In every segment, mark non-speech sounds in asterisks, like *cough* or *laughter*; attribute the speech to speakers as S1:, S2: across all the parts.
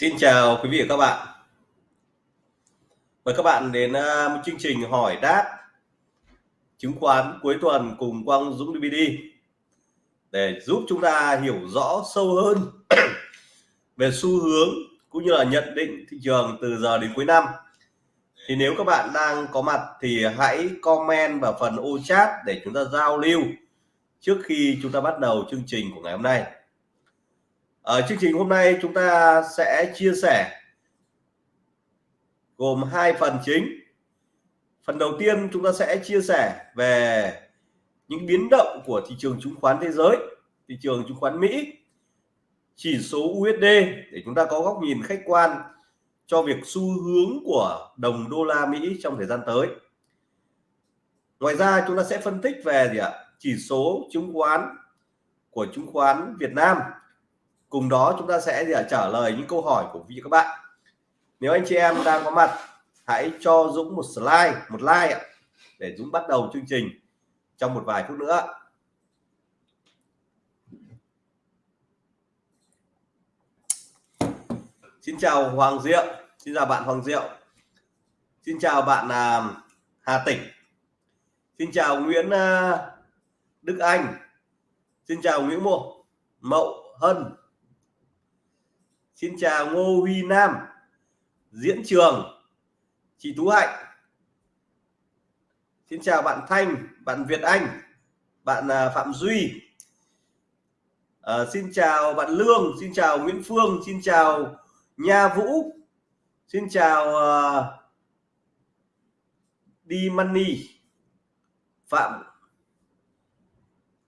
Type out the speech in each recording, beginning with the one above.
S1: Xin chào quý vị và các bạn. Mời các bạn đến à, một chương trình hỏi đáp chứng khoán cuối tuần cùng Quang Dũng DVD để giúp chúng ta hiểu rõ sâu hơn *clears throat* về xu hướng cũng như là nhận định thị trường từ giờ đến cuối năm. Thì nếu các bạn đang có mặt thì hãy comment vào phần ô chat để chúng ta giao lưu trước khi chúng ta bắt đầu chương trình của ngày hôm nay. Ở chương trình hôm nay chúng ta sẽ chia sẻ gồm hai phần chính. Phần đầu tiên chúng ta sẽ chia sẻ về những biến động của thị trường chứng khoán thế giới, thị trường chứng khoán Mỹ, chỉ số USD để chúng ta có góc nhìn khách quan cho việc xu hướng của đồng đô la Mỹ trong thời gian tới. Ngoài ra chúng ta sẽ phân tích về gì ạ? Chỉ số chứng khoán của chứng khoán Việt Nam cùng đó chúng ta sẽ trả lời những câu hỏi của vị các bạn. Nếu anh chị em đang có mặt hãy cho Dũng một slide một like ạ để Dũng bắt đầu chương trình trong một vài phút nữa. Xin chào Hoàng Diệu. Xin chào bạn Hoàng Diệu. Xin chào bạn uh, Hà tỉnh Xin chào Nguyễn uh, Đức Anh. Xin chào Nguyễn Mộ Mậu Hân. Xin chào Ngô Huy Nam Diễn Trường chị Tú Hạnh. Xin chào bạn Thanh bạn Việt Anh bạn à, Phạm Duy. À, Xin chào bạn Lương Xin chào Nguyễn Phương Xin chào Nha Vũ. Xin chào uh, Đi Money Phạm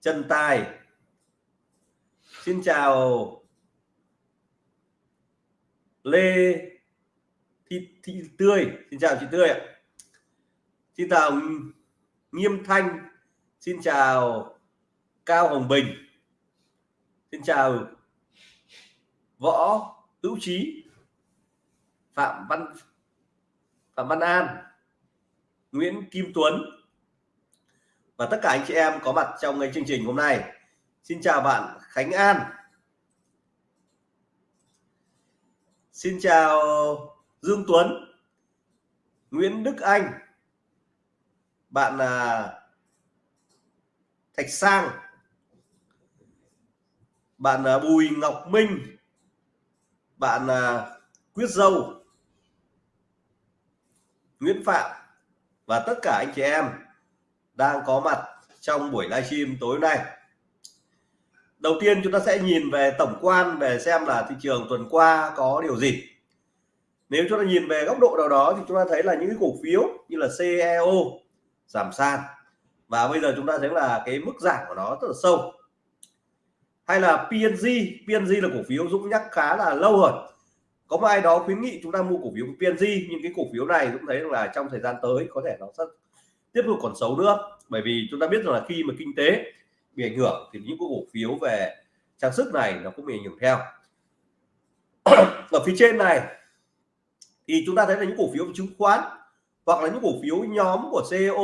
S1: Trần Tài. Xin chào Lê Thị, Thị Tươi xin chào chị Tươi ạ. Xin chào Nghiêm Thanh xin chào Cao Hồng Bình xin chào Võ Hữu Trí Phạm Văn Phạm Văn An Nguyễn Kim Tuấn. Và tất cả anh chị em có mặt trong cái chương trình hôm nay. Xin chào bạn Khánh An. Xin chào Dương Tuấn, Nguyễn Đức Anh. Bạn là Thạch Sang. Bạn là Bùi Ngọc Minh. Bạn là Quyết Dâu. Nguyễn Phạm và tất cả anh chị em đang có mặt trong buổi livestream tối nay đầu tiên chúng ta sẽ nhìn về tổng quan, về xem là thị trường tuần qua có điều gì. Nếu chúng ta nhìn về góc độ nào đó thì chúng ta thấy là những cái cổ phiếu như là CEO giảm sàn. Và bây giờ chúng ta thấy là cái mức giảm của nó rất là sâu. Hay là PNG PNG là cổ phiếu Dũng nhắc khá là lâu rồi. Có một ai đó khuyến nghị chúng ta mua cổ phiếu PNG nhưng cái cổ phiếu này cũng thấy là trong thời gian tới có thể nó sẽ tiếp tục còn xấu nữa. Bởi vì chúng ta biết rằng là khi mà kinh tế bị ảnh hưởng thì những cổ phiếu về trang sức này nó cũng bị ảnh hưởng theo. Ở phía trên này thì chúng ta thấy là những cổ phiếu chứng khoán hoặc là những cổ phiếu nhóm của CEO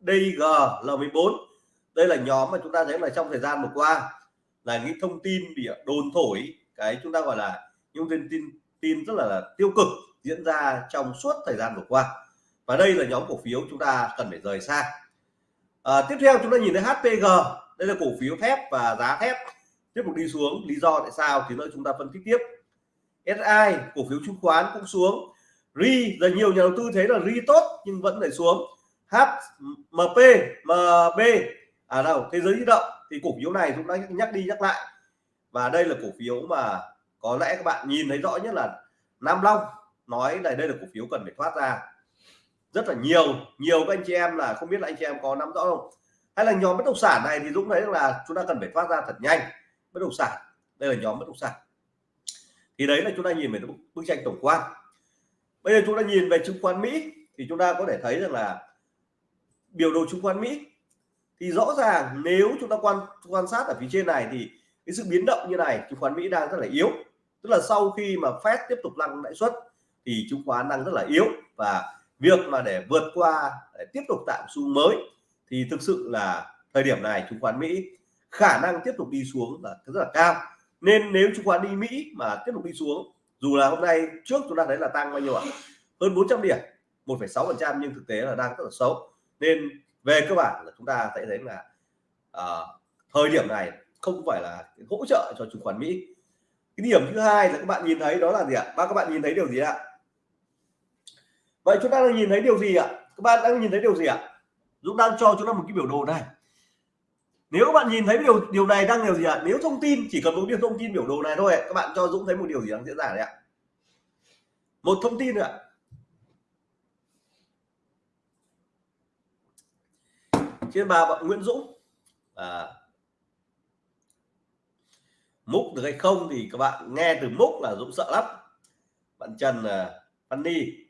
S1: DG L14 đây là nhóm mà chúng ta thấy là trong thời gian vừa qua là những thông tin bị đồn thổi cái chúng ta gọi là những tin tin tin rất là, là tiêu cực diễn ra trong suốt thời gian vừa qua. Và đây là nhóm cổ phiếu chúng ta cần phải rời xa à, tiếp theo chúng ta nhìn thấy HPG đây là cổ phiếu thép và giá thép. Tiếp tục đi xuống lý do tại sao thì nữa chúng ta phân tích tiếp. SI cổ phiếu chứng khoán cũng xuống. RI giờ nhiều nhà đầu tư thấy là RI tốt nhưng vẫn phải xuống. HMP MB à đâu thế giới di động. Thì cổ phiếu này chúng ta nhắc đi nhắc lại. Và đây là cổ phiếu mà có lẽ các bạn nhìn thấy rõ nhất là Nam Long nói là đây là cổ phiếu cần phải thoát ra rất là nhiều nhiều các anh chị em là không biết là anh chị em có nắm rõ không? Hay là nhóm bất động sản này thì Dũng thấy là chúng ta cần phải thoát ra thật nhanh. Bất động sản, đây là nhóm bất động sản. Thì đấy là chúng ta nhìn về bức tranh tổng quan. Bây giờ chúng ta nhìn về chứng khoán Mỹ thì chúng ta có thể thấy rằng là biểu đồ chứng khoán Mỹ thì rõ ràng nếu chúng ta quan quan sát ở phía trên này thì cái sự biến động như này, chứng khoán Mỹ đang rất là yếu. Tức là sau khi mà Fed tiếp tục tăng lãi suất thì chứng khoán đang rất là yếu và việc mà để vượt qua để tiếp tục tạo xu mới thì thực sự là thời điểm này chứng khoán Mỹ khả năng tiếp tục đi xuống là rất là cao. Nên nếu chứng khoán đi Mỹ mà tiếp tục đi xuống dù là hôm nay trước chúng ta thấy là tăng bao nhiêu ạ? Hơn 400 điểm 1,6 phần trăm nhưng thực tế là đang rất là xấu. Nên về cơ bản là chúng ta thấy thấy là uh, thời điểm này không phải là hỗ trợ cho chứng khoán Mỹ. Cái điểm thứ hai là các bạn nhìn thấy đó là gì ạ? Ba các bạn nhìn thấy điều gì ạ? Vậy chúng ta đang nhìn thấy điều gì ạ? Các bạn đang nhìn thấy điều gì ạ? Dũng đang cho chúng ta một cái biểu đồ này. Nếu các bạn nhìn thấy điều điều này đang điều gì ạ? Nếu thông tin chỉ cần một điều thông tin biểu đồ này thôi các bạn cho Dũng thấy một điều gì đang diễn ra đấy ạ? Một thông tin ạ. Trên bà bạn Nguyễn Dũng. À, múc được hay không thì các bạn nghe từ múc là Dũng sợ lắm. Bạn Trần à, uh, Đi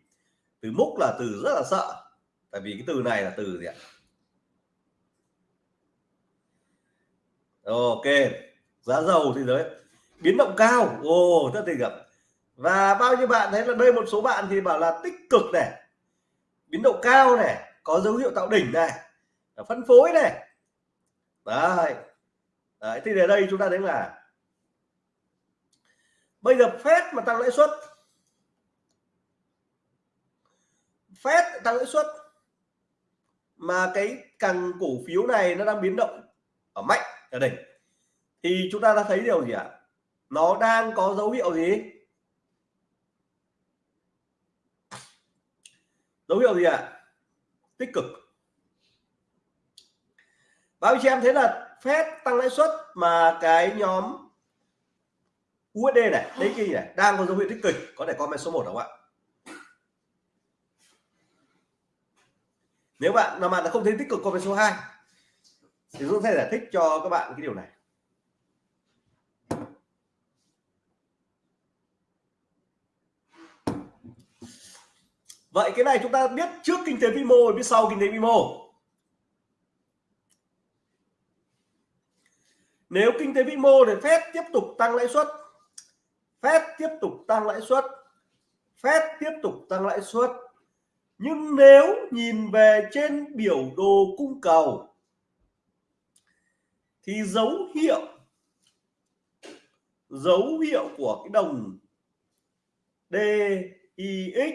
S1: từ múc là từ rất là sợ. Tại vì cái từ này là từ gì ạ? Ok giá dầu thế giới biến động cao. Ồ rất tình gặp. Và bao nhiêu bạn thấy là đây một số bạn thì bảo là tích cực này. Biến động cao này có dấu hiệu tạo đỉnh này phân phối này. Đấy, đấy thì ở đây chúng ta thấy là bây giờ phép mà tăng lãi suất phép tăng lãi suất. Mà cái càng cổ phiếu này nó đang biến động ở mạnh, ở đỉnh. Thì chúng ta đã thấy điều gì ạ? À? nó đang có dấu hiệu gì? Dấu hiệu gì ạ? À? tích cực. Báo chị em thấy là phép tăng lãi suất mà cái nhóm USD này đấy kia này, đang có dấu hiệu tích cực. Có thể comment số 1 không ạ? Nếu bạn nào bạn không thấy tích cực về số 2 thì Dũng sẽ giải thích cho các bạn cái điều này. Vậy cái này chúng ta biết trước kinh tế vĩ mô, biết sau kinh tế vĩ mô. Nếu kinh tế vĩ mô thì phép tiếp tục tăng lãi suất phép tiếp tục tăng lãi suất phép tiếp tục tăng lãi suất nhưng nếu nhìn về trên biểu đồ cung cầu, thì dấu hiệu dấu hiệu của cái đồng DIX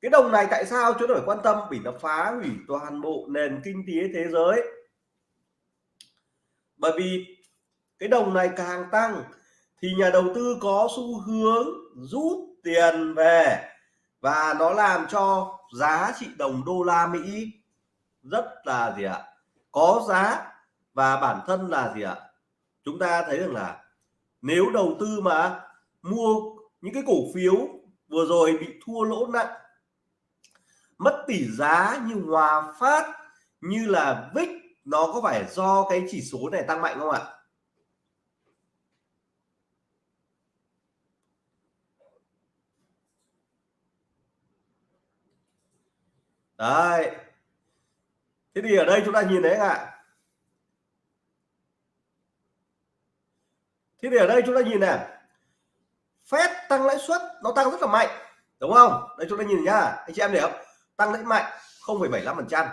S1: cái đồng này tại sao chúng ta phải quan tâm? Vì nó phá hủy toàn bộ nền kinh tế thế giới. Bởi vì cái đồng này càng tăng thì nhà đầu tư có xu hướng rút tiền về và nó làm cho giá trị đồng đô la Mỹ rất là gì ạ? Có giá và bản thân là gì ạ? Chúng ta thấy rằng là nếu đầu tư mà mua những cái cổ phiếu vừa rồi bị thua lỗ nặng, mất tỷ giá như Hòa Phát, như là VIX nó có phải do cái chỉ số này tăng mạnh không ạ? Đấy. Thế thì ở đây chúng ta nhìn thấy ạ. Thế thì ở đây chúng ta nhìn này phép tăng lãi suất nó tăng rất là mạnh đúng không? Đây chúng ta nhìn nhá. Anh chị em để không? Tăng lãi mạnh 0,75 phần trăm.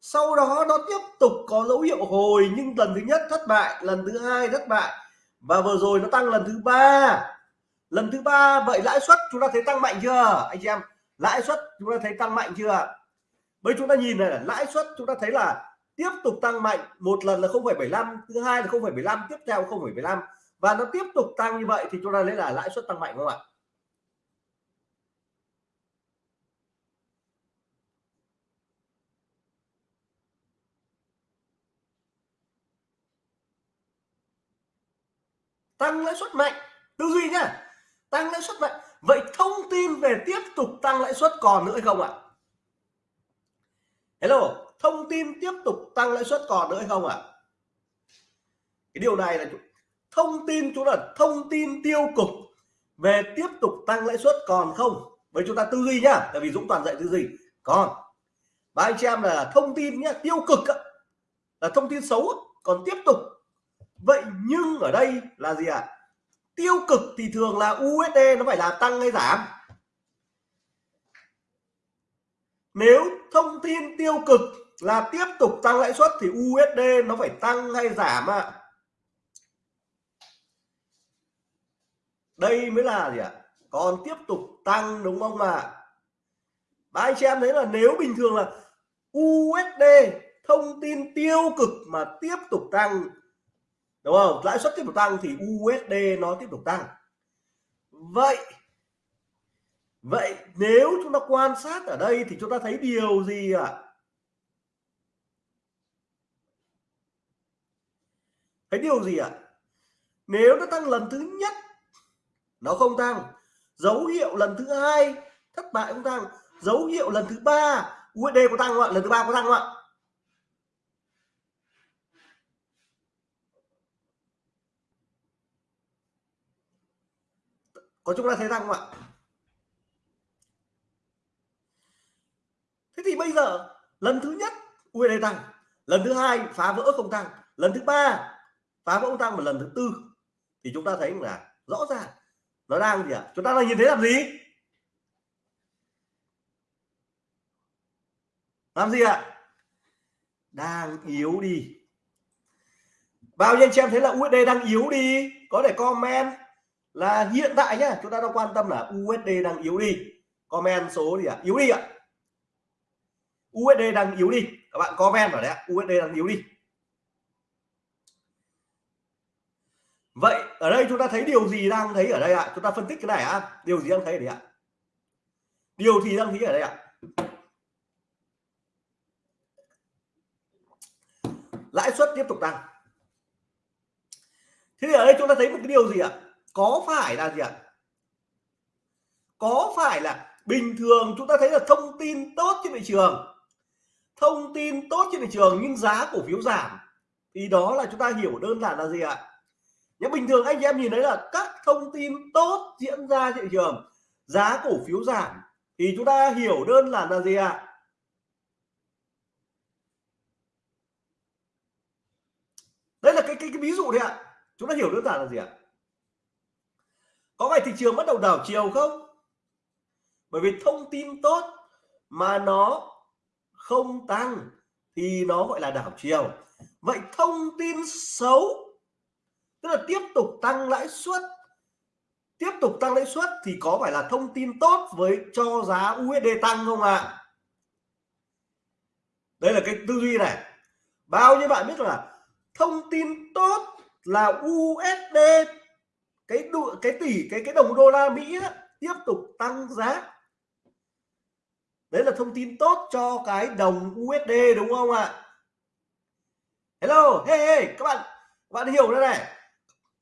S1: Sau đó nó tiếp tục có dấu hiệu hồi nhưng lần thứ nhất thất bại lần thứ hai thất bại. Và vừa rồi nó tăng lần thứ ba. Lần thứ ba vậy lãi suất chúng ta thấy tăng mạnh chưa? Anh chị em lãi suất chúng ta thấy tăng mạnh chưa? Bây chúng ta nhìn này là lãi suất chúng ta thấy là tiếp tục tăng mạnh một lần là 0,75 thứ hai là 0,75 tiếp theo 0,75 và nó tiếp tục tăng như vậy thì chúng ta lấy là lãi suất tăng mạnh không ạ? Tăng lãi suất mạnh tư duy nhá tăng lãi suất mạnh. Vậy thông tin về tiếp tục tăng lãi suất còn nữa hay không ạ? Hello, thông tin tiếp tục tăng lãi suất còn nữa hay không ạ? Cái điều này là thông tin, chúng là thông tin tiêu cực về tiếp tục tăng lãi suất còn không? Với chúng ta tư duy nhá, tại vì Dũng toàn dạy tư duy. Còn, ba anh chị em là thông tin nhá, tiêu cực là thông tin xấu còn tiếp tục. Vậy nhưng ở đây là gì ạ? À? tiêu cực thì thường là USD nó phải là tăng hay giảm? Nếu thông tin tiêu cực là tiếp tục tăng lãi suất thì USD nó phải tăng hay giảm ạ à? đây mới là gì ạ à? còn tiếp tục tăng đúng không ạ à? Và anh chị em thấy là nếu bình thường là USD thông tin tiêu cực mà tiếp tục tăng, đúng không lãi suất tiếp tục tăng thì USD nó tiếp tục tăng vậy vậy nếu chúng ta quan sát ở đây thì chúng ta thấy điều gì ạ? À? thấy điều gì ạ? À? nếu nó tăng lần thứ nhất, nó không tăng. Dấu hiệu lần thứ hai, thất bại không tăng. Dấu hiệu lần thứ ba USD có tăng không ạ? Lần thứ ba có tăng không ạ? Có chúng ta thấy tăng không ạ thế thì bây giờ lần thứ nhất USD tăng lần thứ hai, phá vỡ không tăng lần thứ ba, phá vỡ không tăng và lần thứ tư, thì chúng ta thấy là rõ ràng, nó đang gì ạ à? chúng ta đang nhìn thấy làm gì làm gì ạ à? đang yếu đi bao nhiêu anh chị em thấy là USD đang yếu đi có thể comment là hiện tại nhá chúng ta đang quan tâm là USD đang yếu đi comment số gì ạ à? yếu đi ạ à? USD đang yếu đi. Các bạn comment ở đấy USD đang yếu đi. Vậy ở đây chúng ta thấy điều gì đang thấy ở đây ạ? Chúng ta phân tích cái này ạ. Điều gì đang thấy ở đây ạ? Điều gì đang thấy ở đây ạ? Lãi suất tiếp tục tăng. Thế thì ở đây chúng ta thấy một cái điều gì ạ? Có phải là gì ạ? Có phải là bình thường chúng ta thấy là thông tin tốt trên thị trường thông tin tốt trên thị trường nhưng giá cổ phiếu giảm. Thì đó là chúng ta hiểu đơn giản là gì ạ? Nhưng bình thường anh chị em nhìn thấy là các thông tin tốt diễn ra trên thị trường giá cổ phiếu giảm. Thì chúng ta hiểu đơn giản là gì ạ? Đấy đây là cái, cái cái ví dụ đấy ạ. Chúng ta hiểu đơn giản là gì ạ? Có phải thị trường bắt đầu đảo chiều không? Bởi vì thông tin tốt mà nó không tăng thì nó gọi là đảo chiều. Vậy thông tin xấu tức là tiếp tục tăng lãi suất tiếp tục tăng lãi suất thì có phải là thông tin tốt với cho giá USD tăng không ạ? À? đây là cái tư duy này. Bao nhiêu bạn biết là thông tin tốt là USD cái đu, cái tỷ cái cái đồng đô la Mỹ đó, tiếp tục tăng giá đấy là thông tin tốt cho cái đồng USD đúng không ạ? Hello hey, hey các bạn các bạn hiểu đây này.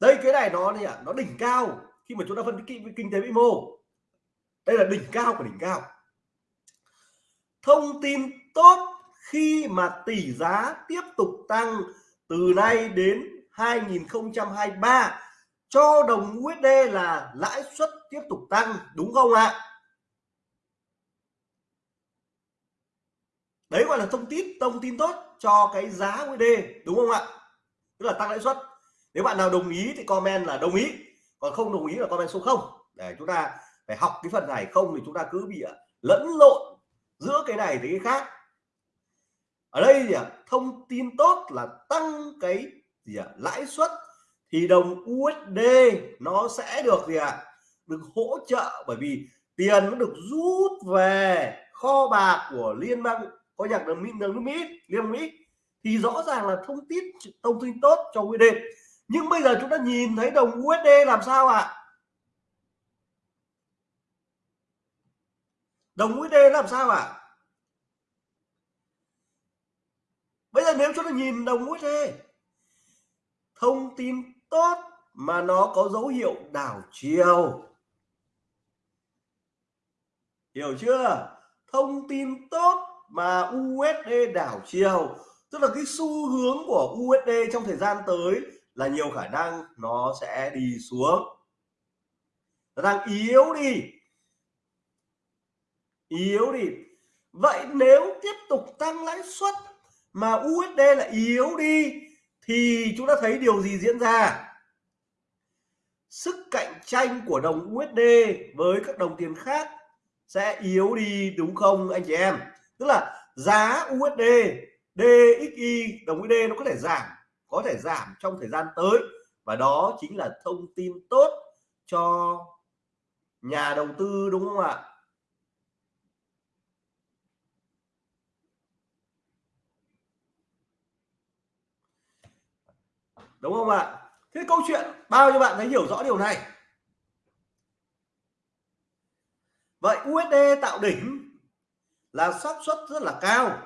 S1: Đây cái này nó gì ạ? Nó đỉnh cao khi mà chúng ta phân tích kinh tế vĩ mô. Đây là đỉnh cao của đỉnh cao. Thông tin tốt khi mà tỷ giá tiếp tục tăng từ nay đến 2023 cho đồng USD là lãi suất tiếp tục tăng đúng không ạ? Đấy gọi là thông tin thông tin tốt cho cái giá USD đúng không ạ? Tức là tăng lãi suất. Nếu bạn nào đồng ý thì comment là đồng ý, còn không đồng ý là comment số 0 để chúng ta phải học cái phần này, không thì chúng ta cứ bị à, lẫn lộn giữa cái này với cái khác. Ở đây gì ạ à, thông tin tốt là tăng cái gì ạ? Lãi suất thì đồng USD nó sẽ được gì ạ? Được hỗ trợ bởi vì tiền nó được rút về kho bạc của liên bang có nhạc là Mỹ nước Mỹ, liên Mỹ thì rõ ràng là thông tin thông tin tốt cho USD nhưng bây giờ chúng ta nhìn thấy đồng USD làm sao ạ à? đồng USD làm sao ạ à? bây giờ nếu chúng ta nhìn đồng USD thông tin tốt mà nó có dấu hiệu đảo chiều hiểu chưa thông tin tốt mà USD đảo chiều, tức là cái xu hướng của USD trong thời gian tới là nhiều khả năng nó sẽ đi xuống. Nó đang yếu đi. Yếu đi. Vậy nếu tiếp tục tăng lãi suất mà USD là yếu đi, thì chúng ta thấy điều gì diễn ra? Sức cạnh tranh của đồng USD với các đồng tiền khác sẽ yếu đi, đúng không, anh chị em? Tức là giá USD DXY đồng USD nó có thể giảm, có thể giảm trong thời gian tới. Và đó chính là thông tin tốt cho nhà đầu tư, đúng không ạ? Đúng không ạ? Thế câu chuyện bao nhiêu bạn thấy hiểu rõ điều này? Vậy USD tạo đỉnh là xác suất rất là cao.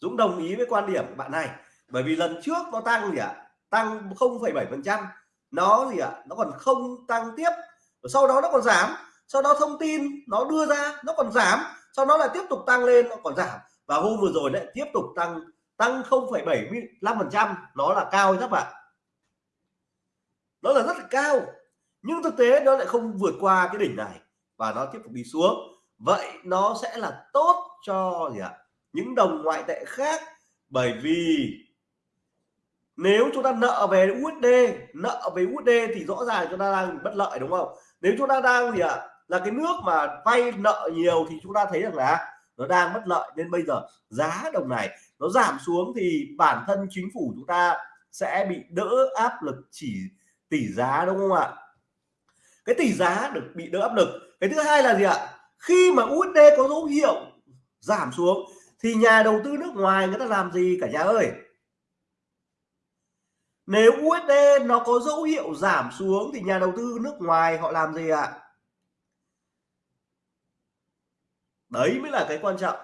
S1: Dũng đồng ý với quan điểm của bạn này bởi vì lần trước nó tăng gì ạ? À? tăng 0,7 phần trăm. Nó gì ạ? À? nó còn không tăng tiếp. Sau đó nó còn giảm. Sau đó thông tin nó đưa ra nó còn giảm. Sau đó lại tiếp tục tăng lên nó còn giảm. Và hôm vừa rồi lại tiếp tục tăng tăng 0,75 phần trăm. Nó là cao các bạn. Nó là rất là cao. Nhưng thực tế nó lại không vượt qua cái đỉnh này. Và nó tiếp tục đi xuống vậy nó sẽ là tốt cho gì ạ? Những đồng ngoại tệ khác. Bởi vì nếu chúng ta nợ về USD nợ về USD thì rõ ràng chúng ta đang bất lợi, đúng không? Nếu chúng ta đang gì ạ? Là cái nước mà vay nợ nhiều thì chúng ta thấy rằng là nó đang bất lợi. Nên bây giờ giá đồng này nó giảm xuống thì bản thân chính phủ chúng ta sẽ bị đỡ áp lực chỉ tỷ giá, đúng không ạ? Cái tỷ giá được bị đỡ áp lực. Cái thứ hai là gì ạ? Khi mà USD có dấu hiệu giảm xuống, thì nhà đầu tư nước ngoài người ta làm gì cả nhà ơi? Nếu USD nó có dấu hiệu giảm xuống, thì nhà đầu tư nước ngoài họ làm gì ạ? Đấy mới là cái quan trọng.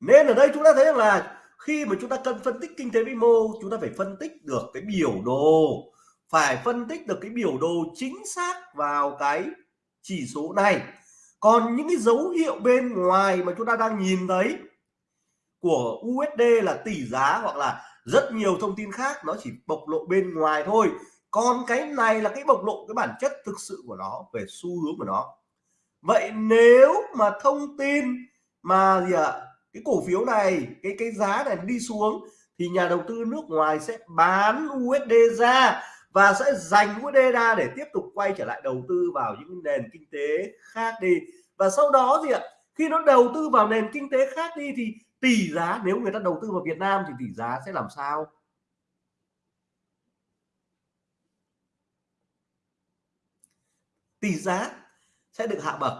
S1: Nên ở đây chúng ta thấy rằng là khi mà chúng ta cần phân tích kinh tế vĩ mô, chúng ta phải phân tích được cái biểu đồ, phải phân tích được cái biểu đồ chính xác vào cái chỉ số này còn những cái dấu hiệu bên ngoài mà chúng ta đang nhìn thấy của USD là tỷ giá hoặc là rất nhiều thông tin khác nó chỉ bộc lộ bên ngoài thôi. Còn cái này là cái bộc lộ cái bản chất thực sự của nó về xu hướng của nó. Vậy nếu mà thông tin mà gì ạ? À, cái cổ phiếu này cái cái giá này đi xuống thì nhà đầu tư nước ngoài sẽ bán USD ra và sẽ dành USD ra để tiếp tục quay trở lại đầu tư vào những nền kinh tế khác đi. Và sau đó gì ạ? Khi nó đầu tư vào nền kinh tế khác đi thì tỷ giá, nếu người ta đầu tư vào Việt Nam thì tỷ giá sẽ làm sao? Tỷ giá sẽ được hạ bậc.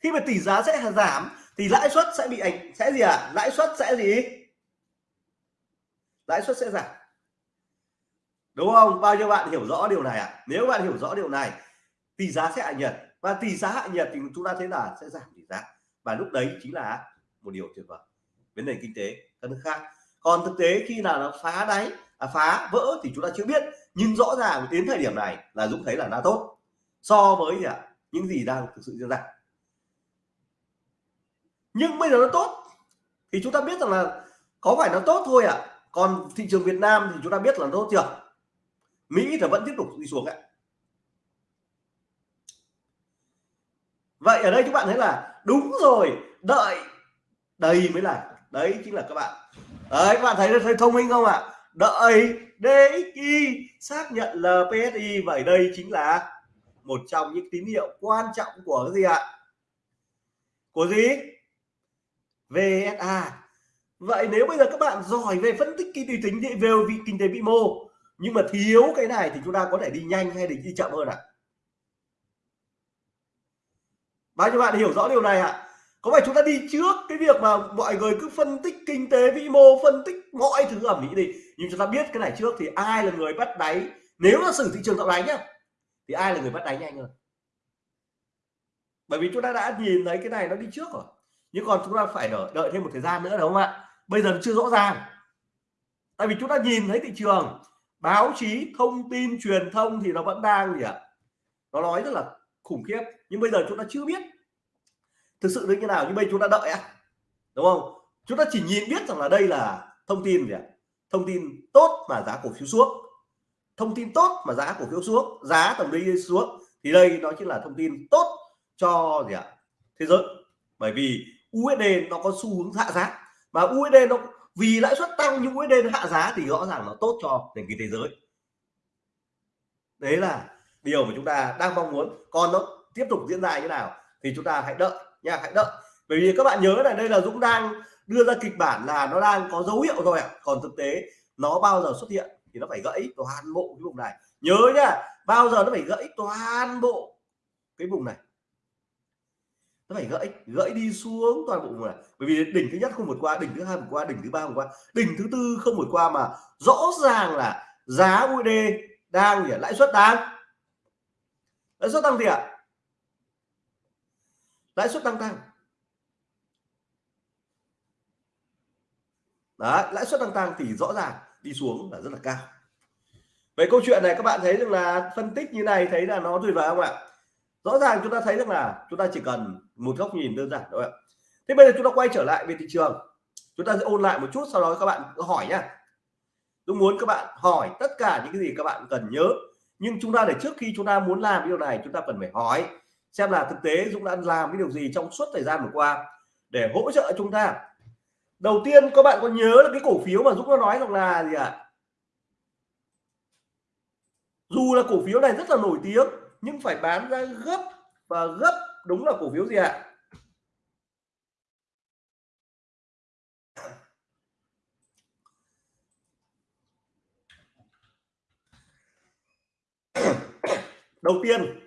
S1: Khi mà tỷ giá sẽ giảm thì lãi suất sẽ bị ảnh, sẽ gì ạ? À? lãi suất sẽ gì? Lãi suất sẽ giảm đúng không? Bao nhiêu bạn hiểu rõ điều này ạ? À? nếu bạn hiểu rõ điều này tỷ giá sẽ hạ nhiệt. Và tỷ giá hạ nhiệt thì chúng ta thấy là sẽ giảm tỷ giá. Và lúc đấy chính là một điều tuyệt vời. Vấn nền kinh tế các nước khác. Còn thực tế khi nào nó phá đáy à, phá vỡ thì chúng ta chưa biết. Nhưng rõ ràng đến thời điểm này là Dũng thấy là đã tốt. So với gì à, những gì đang thực sự diễn ra. Nhưng bây giờ nó tốt thì chúng ta biết rằng là có phải nó tốt thôi ạ. À? còn thị trường Việt Nam thì chúng ta biết là nó tốt chưa? Mỹ thì vẫn tiếp tục đi xuống ạ. Vậy ở đây các bạn thấy là đúng rồi, đợi, đây mới là, đấy chính là các bạn. Đấy, các bạn thấy thấy thông minh không ạ? Đợi DXY xác nhận LPSI vậy đây chính là một trong những tín hiệu quan trọng của cái gì ạ? Của gì? VSA vậy nếu bây giờ các bạn giỏi về phân tích kinh tế tính về kinh tế vĩ mô nhưng mà thiếu cái này thì chúng ta có thể đi nhanh hay đi chậm hơn ạ. À? bao nhiêu bạn hiểu rõ điều này ạ? À? có phải chúng ta đi trước cái việc mà mọi người cứ phân tích kinh tế vĩ mô phân tích mọi thứ ở mỹ đi. Nhưng chúng ta biết cái này trước thì ai là người bắt đáy? Nếu là xử thị trường tạo đáy nhá thì ai là người bắt đáy nhanh hơn? Bởi vì chúng ta đã nhìn thấy cái này nó đi trước rồi. Nhưng còn chúng ta phải đợi, đợi thêm một thời gian nữa đúng không ạ? Bây giờ chưa rõ ràng. Tại vì chúng ta nhìn thấy thị trường báo chí, thông tin, truyền thông thì nó vẫn đang gì ạ? Nó nói rất là khủng khiếp, nhưng bây giờ chúng ta chưa biết thực sự như thế nào, nhưng bây chúng ta đợi à đúng không? Chúng ta chỉ nhìn biết rằng là đây là thông tin gì ạ? Thông tin tốt mà giá cổ phiếu xuống. Thông tin tốt mà giá cổ phiếu xuống, giá tầm đi xuống, thì đây nó chính là thông tin tốt cho gì ạ? Thế giới. Bởi vì USD nó có xu hướng hạ giá, mà USD nó vì lãi suất tăng nhưng USD nó hạ giá thì rõ ràng nó tốt cho nền kinh tế giới. Đấy là điều mà chúng ta đang mong muốn. Còn nó tiếp tục diễn ra như nào thì chúng ta hãy đợi nha, hãy đợi. Bởi vì các bạn nhớ là đây là Dũng đang đưa ra kịch bản là nó đang có dấu hiệu rồi ạ. À. còn thực tế nó bao giờ xuất hiện thì nó phải gãy toàn bộ cái vùng này. Nhớ nhá bao giờ nó phải gãy toàn bộ cái vùng này nó phải gãy gãy đi xuống toàn bộ này. Bởi vì đỉnh thứ nhất không vượt qua, đỉnh thứ hai vượt qua, đỉnh thứ ba vượt qua. Đỉnh thứ tư không vượt qua mà rõ ràng là giá USD đang gì lãi suất đang. Lãi suất tăng gì ạ? Lãi suất tăng tăng đấy, lãi suất tăng tăng thì rõ ràng đi xuống là rất là cao. Vậy câu chuyện này các bạn thấy rằng là phân tích như này thấy là nó tuyệt vời không ạ? Rõ ràng chúng ta thấy rằng là chúng ta chỉ cần một góc nhìn đơn giản thôi ạ. Thế bây giờ chúng ta quay trở lại về thị trường. Chúng ta sẽ ôn lại một chút, sau đó các bạn hỏi nhá. Tôi muốn các bạn hỏi tất cả những cái gì các bạn cần nhớ. Nhưng chúng ta để trước khi chúng ta muốn làm điều này, chúng ta cần phải hỏi xem là thực tế Dũng đã làm cái điều gì trong suốt thời gian vừa qua để hỗ trợ chúng ta. Đầu tiên, các bạn có nhớ là cái cổ phiếu mà Dũng đã nói rằng là gì ạ? À? dù là cổ phiếu này rất là nổi tiếng, nhưng phải bán ra gấp và gấp đúng là cổ phiếu gì ạ? *coughs* Đầu tiên,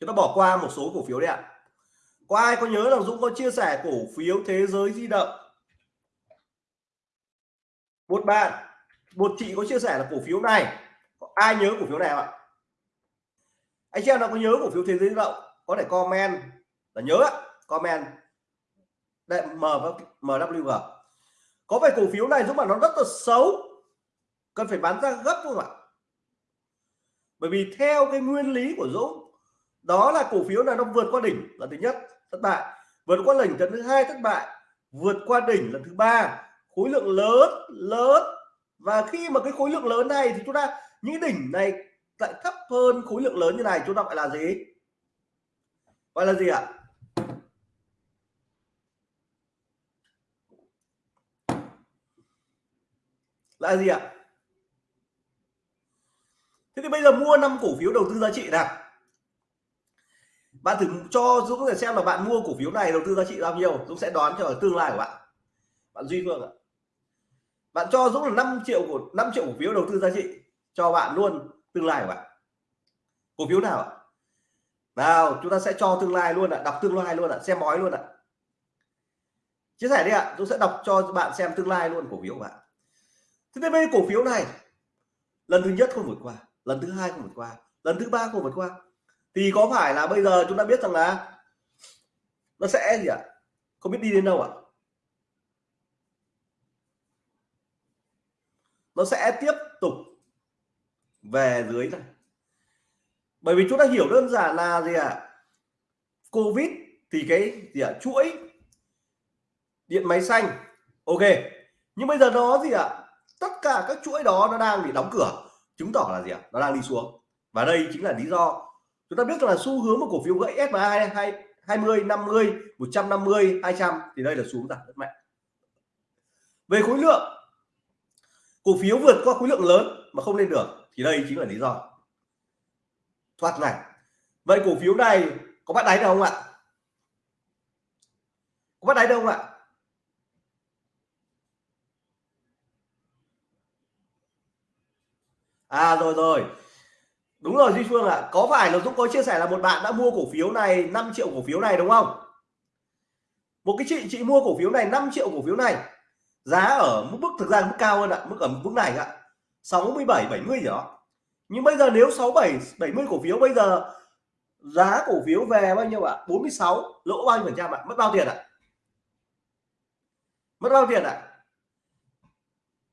S1: chúng ta bỏ qua một số cổ phiếu đấy ạ. Có ai có nhớ là Dũng có chia sẻ cổ phiếu thế giới di động? Một bạn, một chị có chia sẻ là cổ phiếu này. Ai nhớ cổ phiếu này ạ? Anh chị em nào có nhớ cổ phiếu thế giới di động, có thể comment. Là nhớ comment. Đây, M MWG có phải cổ phiếu này Dũng mà nó rất là xấu. Cần phải bán ra gấp không ạ? Bởi vì theo cái nguyên lý của Dũng, đó là cổ phiếu này nó vượt qua đỉnh là thứ nhất, thất bại. Vượt qua đỉnh lần thứ hai, thất bại. Vượt qua đỉnh lần thứ ba. Khối lượng lớn lớn. Và khi mà cái khối lượng lớn này thì chúng ta, những đỉnh này lại thấp hơn khối lượng lớn như này, chúng ta gọi là gì? Gọi là gì ạ? Là gì ạ? Thế thì bây giờ mua năm cổ phiếu đầu tư giá trị nào? Bạn thử cho Dũng để xem là bạn mua cổ phiếu này đầu tư giá trị bao nhiêu, Dũng sẽ đoán cho tương lai của bạn. Bạn Duy Phương ạ. Bạn cho Dũng là 5 triệu của 5 triệu cổ phiếu đầu tư giá trị cho bạn luôn tương lai của bạn. Cổ phiếu nào ạ? Nào chúng ta sẽ cho tương lai luôn ạ, đọc tương lai luôn ạ, xem bói luôn ạ. Chia sẻ đi ạ, tôi sẽ đọc cho bạn xem tương lai luôn cổ phiếu của bạn. Thế nên bên cổ phiếu này, lần thứ nhất không vượt qua, lần thứ hai không vượt qua, lần thứ ba không vượt qua. Thì có phải là bây giờ chúng ta biết rằng là nó sẽ gì ạ? Không biết đi đến đâu ạ? Nó sẽ tiếp tục về dưới này. Bởi vì chúng ta hiểu đơn giản là gì ạ? Covid thì cái gì ạ? Chuỗi điện máy xanh. Ok. Nhưng bây giờ nó gì ạ? Tất cả các chuỗi đó nó đang bị đóng cửa. Chứng tỏ là gì ạ? Nó đang đi xuống. Và đây chính là lý do chúng ta biết là xu hướng của cổ phiếu gãy SMA 20 50 150 200 thì đây là xuống giảm rất mạnh. Về khối lượng, cổ phiếu vượt qua khối lượng lớn mà không lên được thì đây chính là lý do. Thoát này vậy cổ phiếu này có bắt đáy đâu không ạ? Có bắt đáy đâu không ạ? À rồi rồi. Đúng rồi, duy phương ạ. À. có phải là dũng có chia sẻ là một bạn đã mua cổ phiếu này 5 triệu cổ phiếu này đúng không? Một cái chị chị mua cổ phiếu này 5 triệu cổ phiếu này. Giá ở mức thực ra mức cao hơn ạ, mức ở mức này ạ. 67 70 gì đó nhưng bây giờ nếu 67 70 cổ phiếu bây giờ giá cổ phiếu về bao nhiêu ạ? 46 lỗ bao nhiêu phần trăm ạ? Mất bao tiền ạ? Mất bao tiền ạ?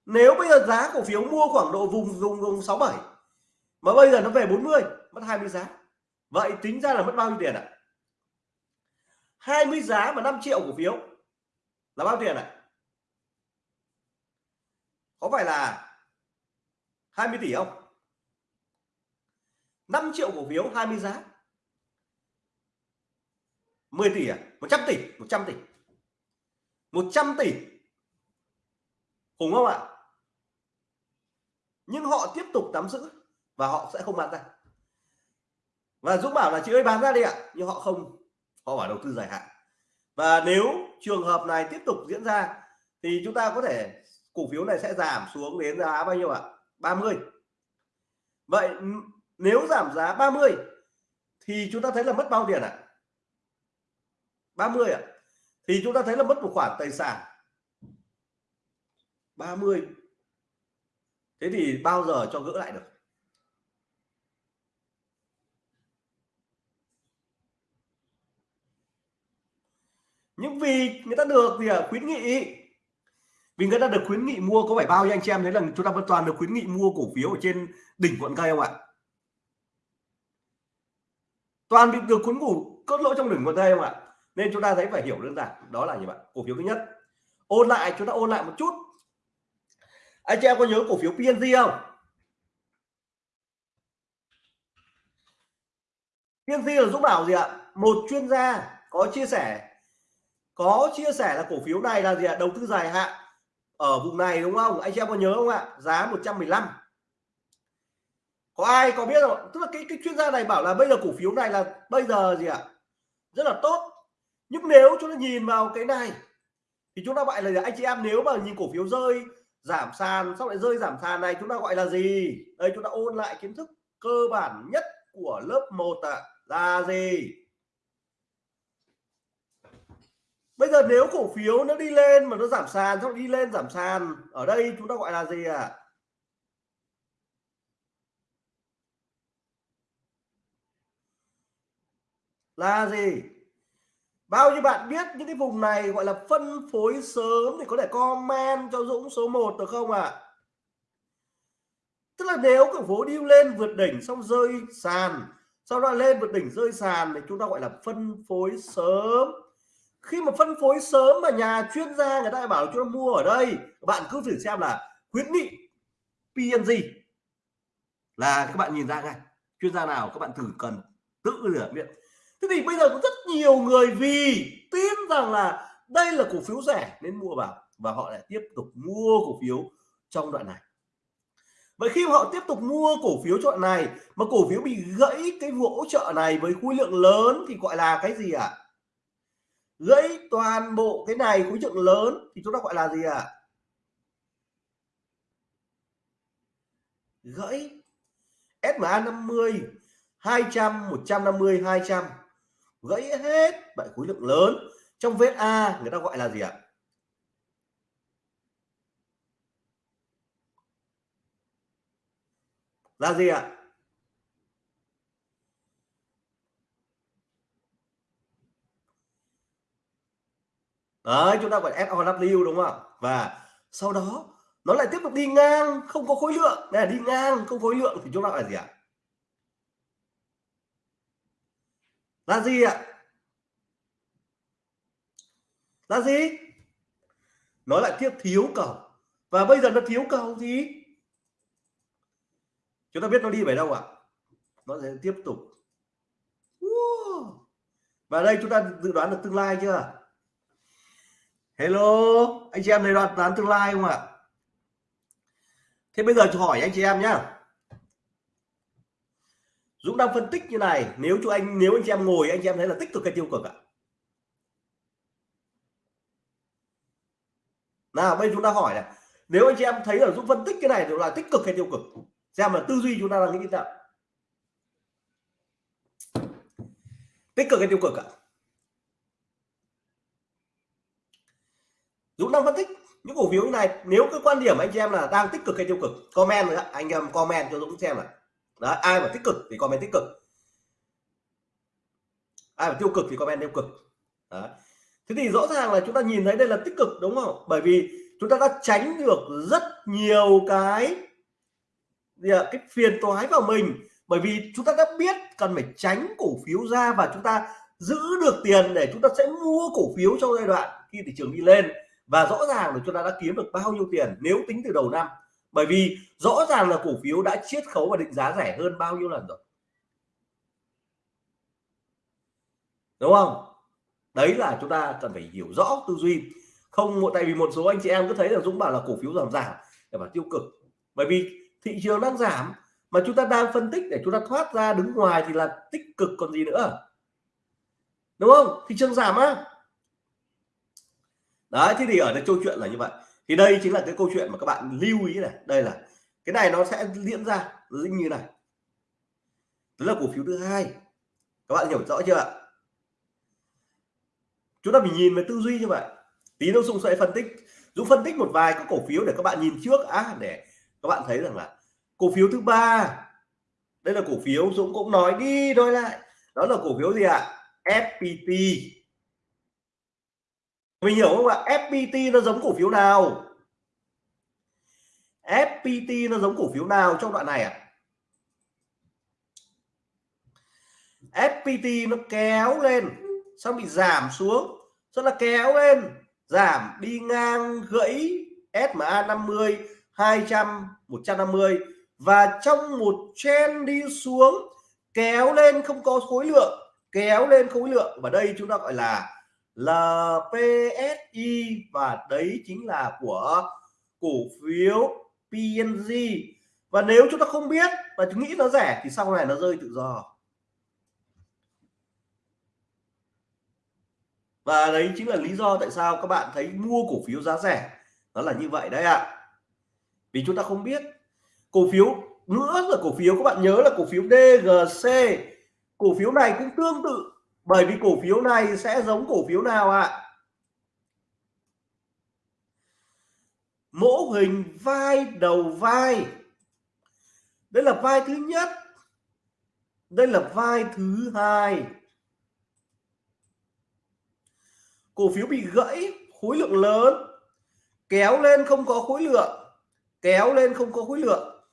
S1: Nếu bây giờ giá cổ phiếu mua khoảng độ vùng vùng vùng 67 mà bây giờ nó về 40 mất 20 giá. Vậy tính ra là mất bao nhiêu tiền ạ? 20 giá mà 5 triệu cổ phiếu là bao tiền ạ? Có phải là 20 tỷ không? 5 triệu cổ phiếu 20 giá. 10 tỷ à? 100 tỷ 100 tỷ. 100 tỷ. Khủng không ạ? Nhưng họ tiếp tục nắm giữ và họ sẽ không bán ra. Và Dũng bảo là, chị ơi, bán ra đi ạ. Nhưng họ không, họ bảo đầu tư dài hạn. Và nếu trường hợp này tiếp tục diễn ra thì chúng ta có thể, cổ phiếu này sẽ giảm xuống đến giá bao nhiêu ạ? 30 vậy nếu giảm giá 30 thì chúng ta thấy là mất bao tiền ạ à? 30 ạ à? thì chúng ta thấy là mất một khoản tài sản 30 thế thì bao giờ cho gỡ lại được nhưng vì người ta được thì à, khuyến nghị vì người ta được khuyến nghị mua có phải bao nhiêu anh chị em thấy là chúng ta vẫn toàn được khuyến nghị mua cổ phiếu ở trên đỉnh quận cây không ạ? Toàn bị được khuyến ngủ cốt lỗ trong đỉnh quận cây không ạ? Nên chúng ta thấy phải hiểu đơn giản, đó là gì bạn cổ phiếu thứ nhất. Ôn lại, chúng ta ôn lại một chút. Anh chị em có nhớ cổ phiếu PNG không? PNG là giúp bảo gì ạ? Một chuyên gia có chia sẻ, có chia sẻ là cổ phiếu này là gì ạ? Đầu tư dài hạn ở vùng này đúng không? Anh chị em có nhớ không ạ? Giá 115 có ai có biết không? Tức là cái cái chuyên gia này bảo là bây giờ cổ phiếu này là bây giờ gì ạ? Rất là tốt. Nhưng nếu chúng ta nhìn vào cái này thì chúng ta gọi là anh chị em nếu mà nhìn cổ phiếu rơi giảm sàn sau lại rơi giảm sàn này chúng ta gọi là gì? Đây chúng ta ôn lại kiến thức cơ bản nhất của lớp 1 ạ. À, là gì? Bây giờ nếu cổ phiếu nó đi lên mà nó giảm sàn, xong đi lên giảm sàn, ở đây chúng ta gọi là gì ạ à? là gì bao nhiêu bạn biết những cái vùng này gọi là phân phối sớm thì có thể comment cho Dũng số 1 được không ạ à? tức là nếu cổ phiếu đi lên vượt đỉnh xong rơi sàn, sau đó lên vượt đỉnh rơi sàn thì chúng ta gọi là phân phối sớm khi mà phân phối sớm mà nhà chuyên gia người ta bảo cho mua ở đây, bạn cứ thử xem là khuyến nghị PNG là các bạn nhìn ra ngay. Chuyên gia nào các bạn thử cần tự rửa biết thế thì bây giờ có rất nhiều người vì tin rằng là đây là cổ phiếu rẻ nên mua vào và họ lại tiếp tục mua cổ phiếu trong đoạn này. Vậy khi họ tiếp tục mua cổ phiếu chọn này mà cổ phiếu bị gãy cái hỗ trợ này với khối lượng lớn thì gọi là cái gì ạ? à? Gãy toàn bộ cái này, khối lượng lớn, thì chúng ta gọi là gì ạ à? gãy SMA 50 200 150 200 gãy hết, vậy khối lượng lớn trong vết A, người ta gọi là gì ạ à? là gì ạ à? Đấy, chúng ta gọi SOW đúng không và sau đó, nó lại tiếp tục đi ngang, không có khối lượng. Này đi ngang, không khối lượng, thì chúng ta gọi là gì ạ? Là gì ạ? Là gì? Nó lại tiếp thiếu cầu. Và bây giờ nó thiếu cầu gì? Chúng ta biết nó đi về đâu ạ? Nó sẽ tiếp tục. Và đây chúng ta dự đoán được tương lai chưa? Hello, anh chị em này đoán toán tương lai không ạ? Thế bây giờ tôi hỏi anh chị em nhá. Dũng đang phân tích như này, nếu chú anh, nếu anh chị em ngồi, anh chị em thấy là tích cực hay tiêu cực ạ? Nào, bây giờ chúng ta hỏi này. Nếu anh chị em thấy là Dũng phân tích cái này thì là tích cực hay tiêu cực? Xem là tư duy chúng ta là nghĩ nào? tích cực hay tiêu cực ạ? Dũng đang phân tích những cổ phiếu như này. Nếu cái quan điểm anh chị em là đang tích cực hay tiêu cực comment nữa anh em comment cho Dũng xem là Đấy, ai mà tích cực thì comment tích cực. Ai mà tiêu cực thì comment tiêu cực. Đấy. thế thì rõ ràng là chúng ta nhìn thấy đây là tích cực đúng không? Bởi vì chúng ta đã tránh được rất nhiều cái cái phiền toái vào mình. Bởi vì chúng ta đã biết cần phải tránh cổ phiếu ra và chúng ta giữ được tiền để chúng ta sẽ mua cổ phiếu trong giai đoạn khi thị trường đi lên và rõ ràng là chúng ta đã kiếm được bao nhiêu tiền nếu tính từ đầu năm. Bởi vì rõ ràng là cổ phiếu đã chiết khấu và định giá rẻ hơn bao nhiêu lần rồi. Đúng không? Đấy là chúng ta cần phải hiểu rõ tư duy. Không tại vì một số anh chị em cứ thấy là Dũng bảo là cổ phiếu giảm giảm để bảo tiêu cực. Bởi vì thị trường đang giảm mà chúng ta đang phân tích để chúng ta thoát ra đứng ngoài thì là tích cực còn gì nữa. Đúng không? Thị trường giảm á đấy, thế thì ở đây câu chuyện là như vậy. Thì đây chính là cái câu chuyện mà các bạn lưu ý này. Đây là, cái này nó sẽ diễn ra như này. Đó là cổ phiếu thứ hai. Các bạn hiểu rõ chưa ạ? Chúng ta phải nhìn về tư duy như vậy. Tí nữa Dung sẽ phân tích. Dũng phân tích một vài các cổ phiếu để các bạn nhìn trước. Á để các bạn thấy rằng là cổ phiếu thứ ba. Đây là cổ phiếu Dũng cũng nói đi, nói lại. Đó là cổ phiếu gì ạ? FPT mình hiểu không ạ FPT nó giống cổ phiếu nào FPT nó giống cổ phiếu nào trong đoạn này ạ à? FPT nó kéo lên, xong bị giảm xuống, rất là kéo lên, giảm đi ngang gãy SMA 50 200 150 và trong một chen đi xuống, kéo lên không có khối lượng, kéo lên khối lượng, và đây chúng ta gọi là LPSI và đấy chính là của cổ phiếu PNG và nếu chúng ta không biết và chúng nghĩ nó rẻ thì sau này nó rơi tự do. Và đấy chính là lý do tại sao các bạn thấy mua cổ phiếu giá rẻ. Nó là như vậy đấy ạ. À. vì chúng ta không biết. Cổ phiếu nữa là cổ phiếu, các bạn nhớ là cổ phiếu DGC cổ phiếu này cũng tương tự bởi vì cổ phiếu này sẽ giống cổ phiếu nào ạ? À? mẫu hình vai đầu vai. Đây là vai thứ nhất. Đây là vai thứ hai. Cổ phiếu bị gãy, khối lượng lớn. Kéo lên không có khối lượng. Kéo lên không có khối lượng.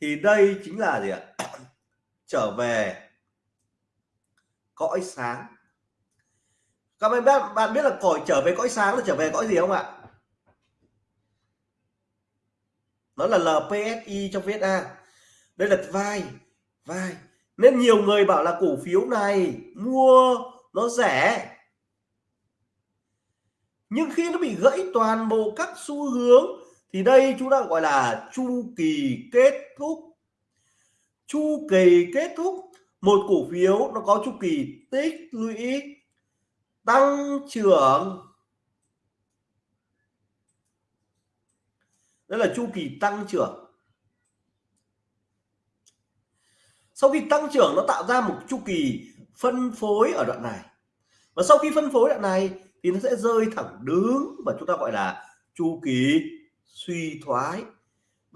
S1: Thì đây chính là gì ạ? *clears throat* Trở về cõi sáng. Các bạn biết bạn biết là cõi trở về cõi sáng là trở về cõi gì không ạ? Nó là LPSI trong VSA đây là vai vai. Nên nhiều người bảo là cổ phiếu này mua nó rẻ. Nhưng khi nó bị gãy toàn bộ các xu hướng, thì đây chúng ta gọi là chu kỳ kết thúc. Chu kỳ kết thúc một cổ phiếu nó có chu kỳ tích lũy tăng trưởng. Đây là chu kỳ tăng trưởng. Sau khi tăng trưởng, nó tạo ra một chu kỳ phân phối ở đoạn này. Và sau khi phân phối đoạn này thì nó sẽ rơi thẳng đứng và chúng ta gọi là chu kỳ suy thoái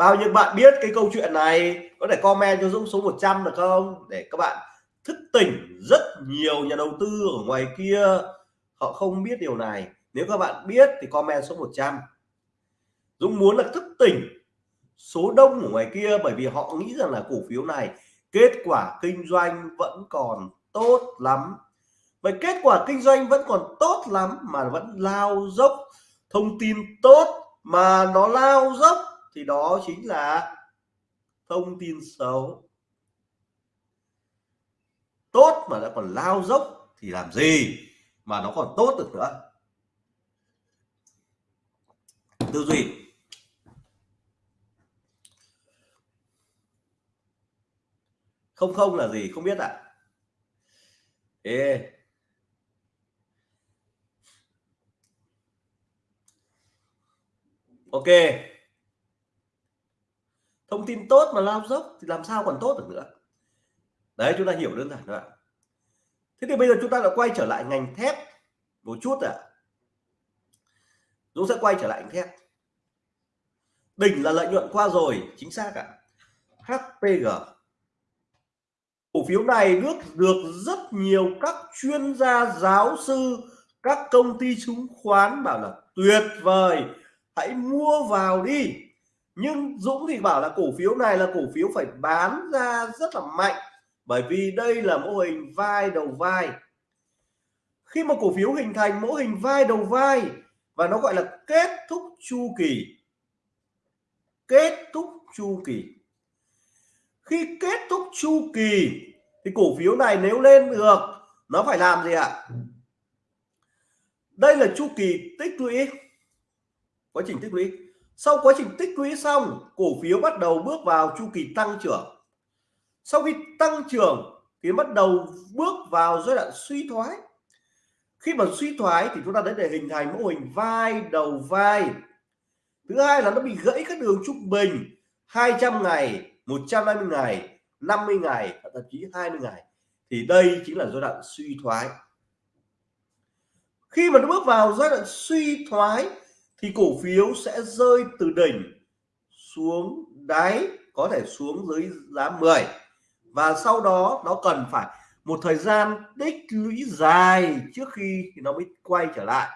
S1: bao nhiêu bạn biết cái câu chuyện này? Có thể comment cho Dũng số 100 được không? Để các bạn thức tỉnh rất nhiều nhà đầu tư ở ngoài kia. Họ không biết điều này. Nếu các bạn biết thì comment số 100 Dũng muốn là thức tỉnh số đông ở ngoài kia bởi vì họ nghĩ rằng là cổ phiếu này kết quả kinh doanh vẫn còn tốt lắm. Vậy kết quả kinh doanh vẫn còn tốt lắm mà vẫn lao dốc. Thông tin tốt mà nó lao dốc thì đó chính là thông tin xấu tốt mà đã còn lao dốc thì làm gì mà nó còn tốt được nữa tư duy không không là gì, không biết ạ à? Ê. ok thông tin tốt mà lao dốc thì làm sao còn tốt được nữa. Đấy, chúng ta hiểu đơn giản thôi ạ. Thế thì bây giờ chúng ta lại quay trở lại ngành thép một chút ạ. À. Dũng sẽ quay trở lại ngành thép. Đỉnh là lợi nhuận qua rồi, chính xác ạ. À. HPG cổ phiếu này được được rất nhiều các chuyên gia, giáo sư, các công ty chứng khoán bảo là tuyệt vời. Hãy mua vào đi nhưng Dũng thì bảo là cổ phiếu này là cổ phiếu phải bán ra rất là mạnh, bởi vì đây là mô hình vai đầu vai. Khi mà cổ phiếu hình thành mô hình vai đầu vai và nó gọi là kết thúc chu kỳ, kết thúc chu kỳ. Khi kết thúc chu kỳ thì cổ phiếu này nếu lên được, nó phải làm gì ạ? Đây là chu kỳ tích lũy. Quá trình tích lũy sau quá trình tích lũy xong, cổ phiếu bắt đầu bước vào chu kỳ tăng trưởng. Sau khi tăng trưởng, thì bắt đầu bước vào giai đoạn suy thoái. Khi mà suy thoái thì chúng ta đến để hình thành mô hình vai đầu vai. Thứ hai là nó bị gãy các đường trung bình 200 ngày 150 ngày 50 ngày, thậm chí 20 ngày. Thì đây chính là giai đoạn suy thoái. Khi mà nó bước vào giai đoạn suy thoái thì cổ phiếu sẽ rơi từ đỉnh xuống đáy, có thể xuống dưới giá 10 và sau đó, nó cần phải một thời gian tích lũy dài trước khi thì nó mới quay trở lại.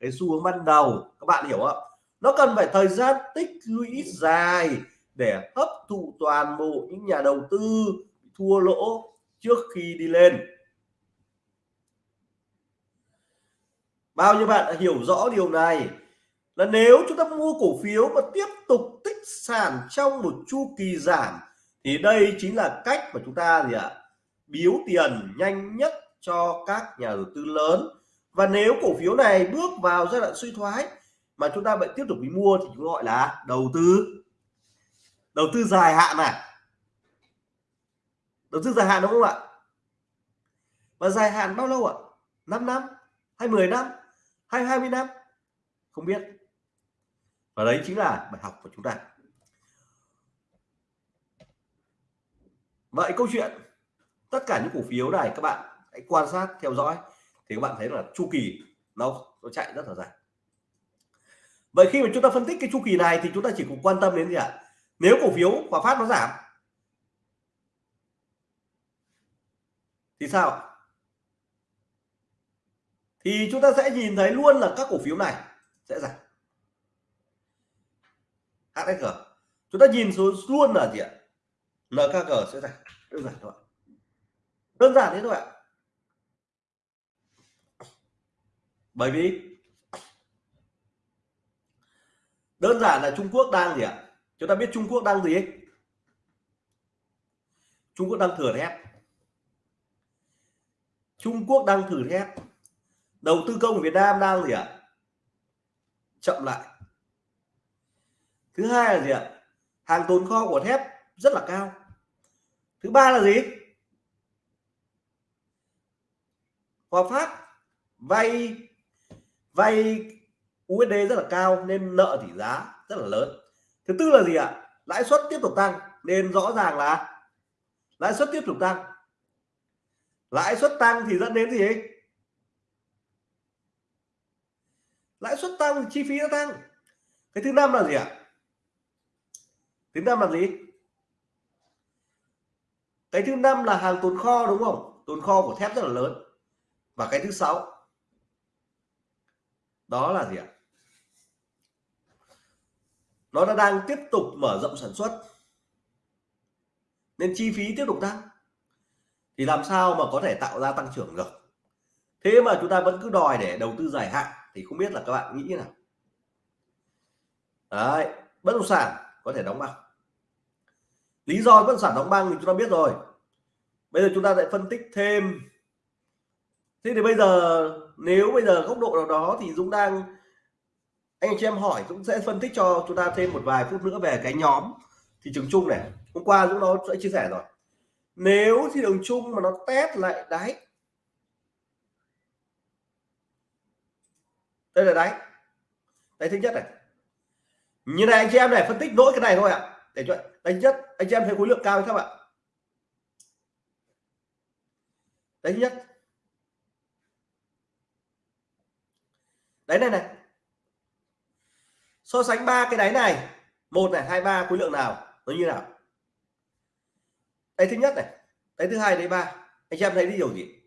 S1: Cái xu hướng ban đầu, các bạn hiểu không? Nó cần phải thời gian tích lũy dài để hấp thụ toàn bộ những nhà đầu tư thua lỗ trước khi đi lên. Bao nhiêu bạn đã hiểu rõ điều này? Là nếu chúng ta mua cổ phiếu và tiếp tục tích sản trong một chu kỳ giảm, thì đây chính là cách mà chúng ta gì ạ? Biếu tiền nhanh nhất cho các nhà đầu tư lớn. Và nếu cổ phiếu này bước vào giai đoạn suy thoái mà chúng ta vẫn tiếp tục đi mua thì chúng gọi là đầu tư. Đầu tư dài hạn này. Đầu tư dài hạn đúng không ạ? Và dài hạn bao lâu ạ? 5 năm? Hay 10 năm? Hay 20 năm? Không biết và đấy chính là bài học của chúng ta. Vậy câu chuyện, tất cả những cổ phiếu này các bạn hãy quan sát, theo dõi, thì các bạn thấy là chu kỳ nó nó chạy rất là dài. Vậy khi mà chúng ta phân tích cái chu kỳ này thì chúng ta chỉ cần quan tâm đến gì ạ? Nếu cổ phiếu hòa phát nó giảm, thì sao thì chúng ta sẽ nhìn thấy luôn là các cổ phiếu này sẽ giảm. HSG chúng ta nhìn số luôn là gì ạ? NKG sẽ giảm đơn giản thôi đơn giản thế thôi ạ. Bởi vì đơn giản là Trung Quốc đang gì ạ? Chúng ta biết Trung Quốc đang gì? Trung Quốc đang thừa thép. Trung Quốc đang thử thép. Đầu tư công của Việt Nam đang gì ạ? Chậm lại thứ hai là gì ạ? Hàng tồn kho của thép rất là cao. Thứ ba là gì? Hòa Phát vay vay USD rất là cao nên nợ tỷ giá rất là lớn. Thứ tư là gì ạ? Lãi suất tiếp tục tăng nên rõ ràng là lãi suất tiếp tục tăng. Lãi suất tăng thì dẫn đến gì? Ấy? lãi suất tăng chi phí nó tăng. Cái thứ năm là gì ạ? Thứ năm là gì? Cái thứ năm là hàng tồn kho, đúng không? Tồn kho của thép rất là lớn. Và cái thứ sáu, đó là gì ạ? Nó đã đang tiếp tục mở rộng sản xuất. Nên chi phí tiếp tục tăng. Thì làm sao mà có thể tạo ra tăng trưởng được? Thế mà chúng ta vẫn cứ đòi để đầu tư dài hạn, thì không biết là các bạn nghĩ như nào? Đấy, bất động sản có thể đóng băng lý do bất sản đóng băng thì chúng ta biết rồi. Bây giờ chúng ta lại phân tích thêm. Thế thì bây giờ, nếu bây giờ góc độ nào đó thì Dũng đang, anh chị em hỏi, Dũng sẽ phân tích cho chúng ta thêm một vài phút nữa về cái nhóm thị trường chung này. Hôm qua Dũng nó sẽ chia sẻ rồi. Nếu thị trường chung mà nó test lại đáy đây là đáy đáy thứ nhất này. Như này anh chị em này, phân tích nỗi cái này thôi ạ để cho đánh nhất, anh chị em thấy khối lượng cao hay không ạ? Đánh nhất. Đấy này này. So sánh ba cái đáy này, một này, hai, ba, khối lượng nào, nó như nào? Đáy thứ nhất này, đáy thứ hai, đáy ba. Anh chị em thấy đi điều gì?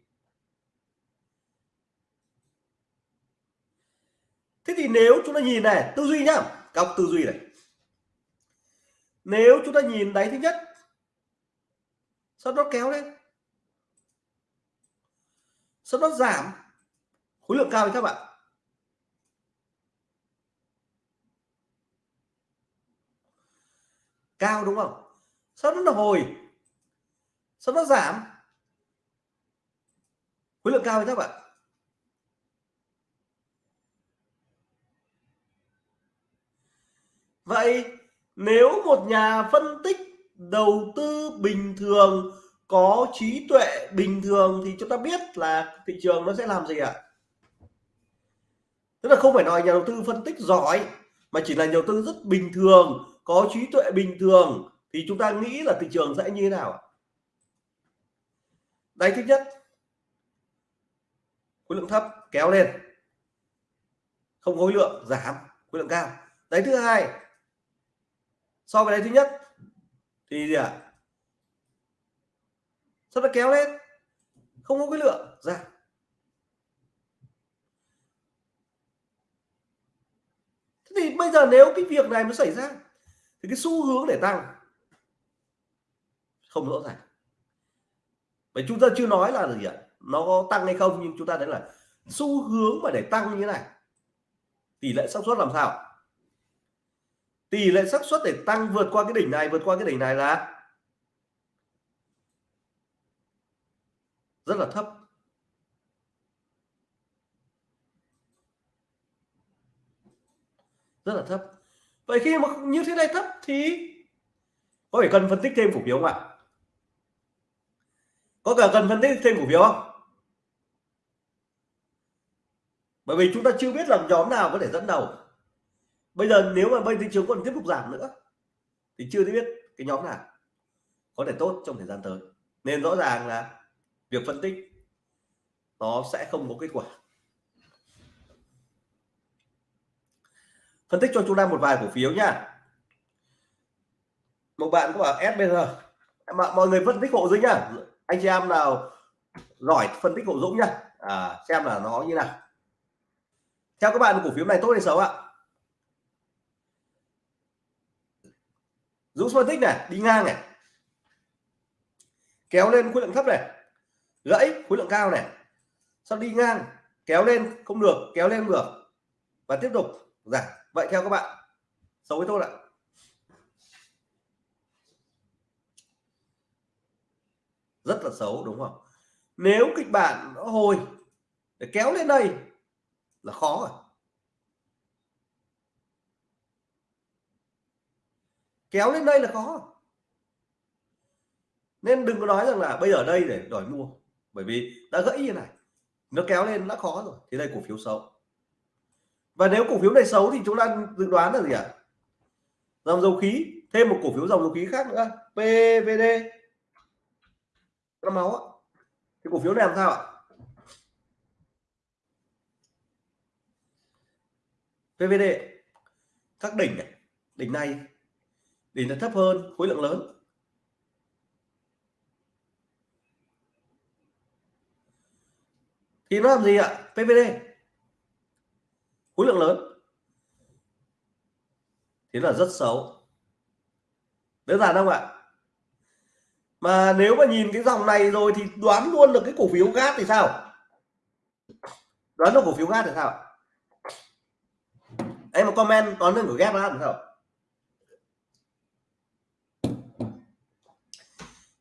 S1: Thế thì nếu chúng ta nhìn này, tư duy nhá, cọc tư duy này nếu chúng ta nhìn đáy thứ nhất, sau đó kéo lên. Sau đó giảm khối lượng cao thì các bạn. Cao đúng không? Sau đó là hồi. Sau đó giảm khối lượng cao thì các bạn. Vậy nếu một nhà phân tích đầu tư bình thường, có trí tuệ bình thường thì chúng ta biết là thị trường nó sẽ làm gì ạ? À? tức là không phải nói nhà đầu tư phân tích giỏi, mà chỉ là nhà đầu tư rất bình thường, có trí tuệ bình thường, thì chúng ta nghĩ là thị trường sẽ như thế nào đây thứ nhất. Khối lượng thấp, kéo lên. Không khối lượng giảm, khối lượng cao. Đấy thứ hai so với đấy thứ nhất, thì gì ạ? À? sao nó kéo lên. Không có cái lượng. Ra. thế thì bây giờ nếu cái việc này nó xảy ra, thì cái xu hướng để tăng không rõ ràng. Vậy chúng ta chưa nói là gì ạ? Nó có tăng hay không, nhưng chúng ta thấy là xu hướng mà để tăng như thế này, tỷ lệ xác suất làm sao? Tỷ lệ xác suất để tăng vượt qua cái đỉnh này, vượt qua cái đỉnh này là rất là thấp. Rất là thấp. Vậy khi mà như thế này thấp thì có phải cần phân tích thêm cổ phiếu không ạ? Có cả cần phân tích thêm cổ phiếu không? Bởi vì chúng ta chưa biết là nhóm nào có thể dẫn đầu bây giờ nếu mà bây thị trường còn tiếp tục giảm nữa thì chưa biết cái nhóm nào có thể tốt trong thời gian tới. Nên rõ ràng là việc phân tích nó sẽ không có kết quả. Phân tích cho chúng ta một vài cổ phiếu nha. Một bạn có bảo SBR mọi người phân tích hộ dũng nhá anh chị em nào giỏi phân tích hộ dũng nhá à, xem là nó như nào. Theo các bạn cổ phiếu này tốt hay xấu ạ? Dũng phân tích này, đi ngang này. Kéo lên khối lượng thấp này. Gãy khối lượng cao này. Sau đi ngang, kéo lên, không được, kéo lên được. Và tiếp tục giảm. Vậy theo các bạn, xấu với tôi ạ. Rất là xấu, đúng không? Nếu kịch bản nó hồi, để kéo lên đây là khó rồi. Kéo lên đây là khó. Nên đừng có nói rằng là bây giờ đây để đòi mua, bởi vì đã gãy như này, nó kéo lên đã khó rồi, thì đây cổ phiếu xấu. Và nếu cổ phiếu này xấu thì chúng ta dự đoán là gì ạ? À? dòng dầu khí, thêm một cổ phiếu dòng dầu khí khác nữa PVD nó máu ạ. Cổ phiếu này làm sao ạ? PVD các đỉnh này đỉnh này đỉnh nó thấp hơn, khối lượng lớn. Thì nó làm gì ạ? PVD khối lượng lớn. Thế là rất xấu. Đơn giản không ạ? Mà nếu mà nhìn cái dòng này rồi thì đoán luôn được cái cổ phiếu gas thì sao? Đoán được cổ phiếu gas thì sao em một comment đoán được của gas là sao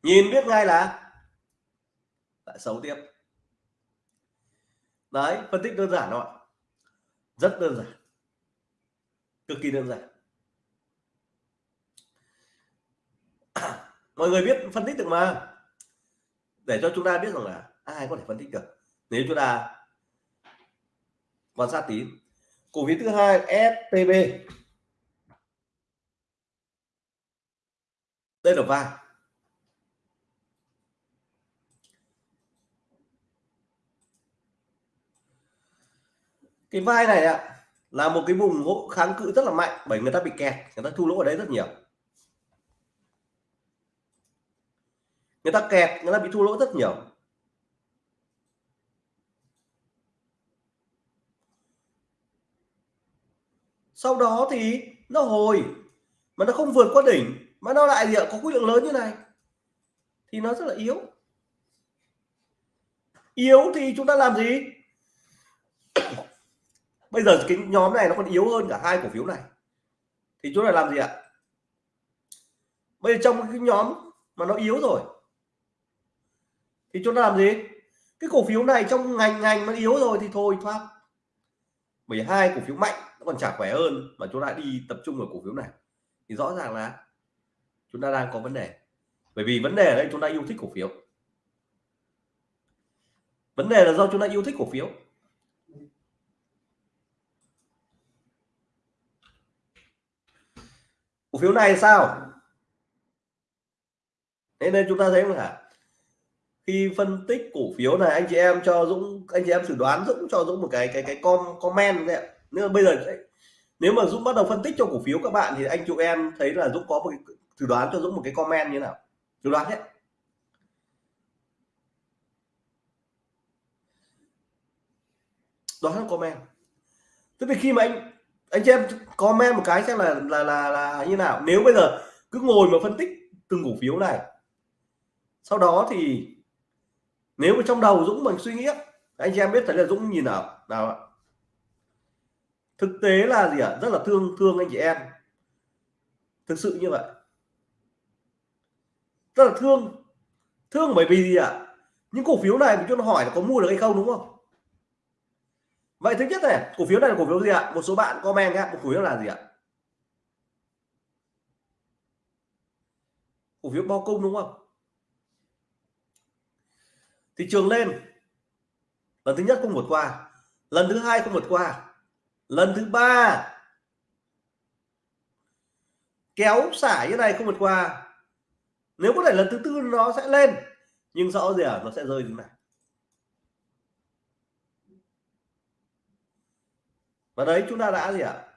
S1: nhìn biết ngay là lại xấu tiếp. Đấy, phân tích đơn giản thôi rất đơn giản. Cực kỳ đơn giản. *coughs* Mọi người biết phân tích được mà. Để cho chúng ta biết rằng là ai có thể phân tích được. Nếu chúng ta quan sát tí. Cổ phiếu thứ hai STB đây là vàng. Cái vai này ạ, là một cái vùng hỗ kháng cự rất là mạnh, bởi người ta bị kẹt, người ta thu lỗ ở đấy rất nhiều. Người ta kẹt, người ta bị thu lỗ rất nhiều. Sau đó thì nó hồi, mà nó không vượt qua đỉnh, mà nó lại gì ạ, có khối lượng lớn như này, thì nó rất là yếu. Yếu thì chúng ta làm gì? Bây giờ cái nhóm này nó còn yếu hơn cả hai cổ phiếu này. Thì chúng ta làm gì ạ? Bây giờ trong cái nhóm mà nó yếu rồi, thì chúng ta làm gì? Cái cổ phiếu này trong ngành ngành mà yếu rồi thì thôi thoát bởi hai cổ phiếu mạnh nó còn chả khỏe hơn mà chúng ta đi tập trung vào cổ phiếu này. Thì rõ ràng là chúng ta đang có vấn đề. Bởi vì vấn đề ở đây chúng ta yêu thích cổ phiếu. Vấn đề là do chúng ta yêu thích cổ phiếu. Cổ phiếu này sao? Thế nên chúng ta thấy là khi phân tích cổ phiếu này, anh chị em cho Dũng, anh chị em dự đoán Dũng cho Dũng một cái cái cái com, comment đấy Nếu bây giờ nếu mà Dũng bắt đầu phân tích cho cổ phiếu các bạn thì anh chị em thấy là Dũng có một cái, thử đoán cho Dũng một cái comment như nào? Thử đoán hết đoán comment. Tức là khi mà anh anh chị em comment một cái xem là là là là như nào. Nếu bây giờ cứ ngồi mà phân tích từng cổ phiếu này, sau đó thì nếu mà trong đầu Dũng mình suy nghĩ anh chị em biết thấy là Dũng nhìn nào nào ạ? Thực tế là gì ạ? Rất là thương thương anh chị em. Thực sự như vậy. Rất là thương. Thương bởi vì gì ạ? Những cổ phiếu này mình cho nó hỏi là có mua được hay không, đúng không? Vậy thứ nhất này, cổ phiếu này là cổ phiếu gì ạ? Một số bạn comment nhé cổ phiếu là gì ạ? Cổ phiếu bao công đúng không? Thị trường lên. Lần thứ nhất không vượt qua. Lần thứ hai không vượt qua. Lần thứ ba. Kéo xả như này không vượt qua. Nếu có thể lần thứ tư nó sẽ lên. Nhưng rõ gì à nó sẽ rơi như này. Và đấy, chúng ta đã gì ạ? À?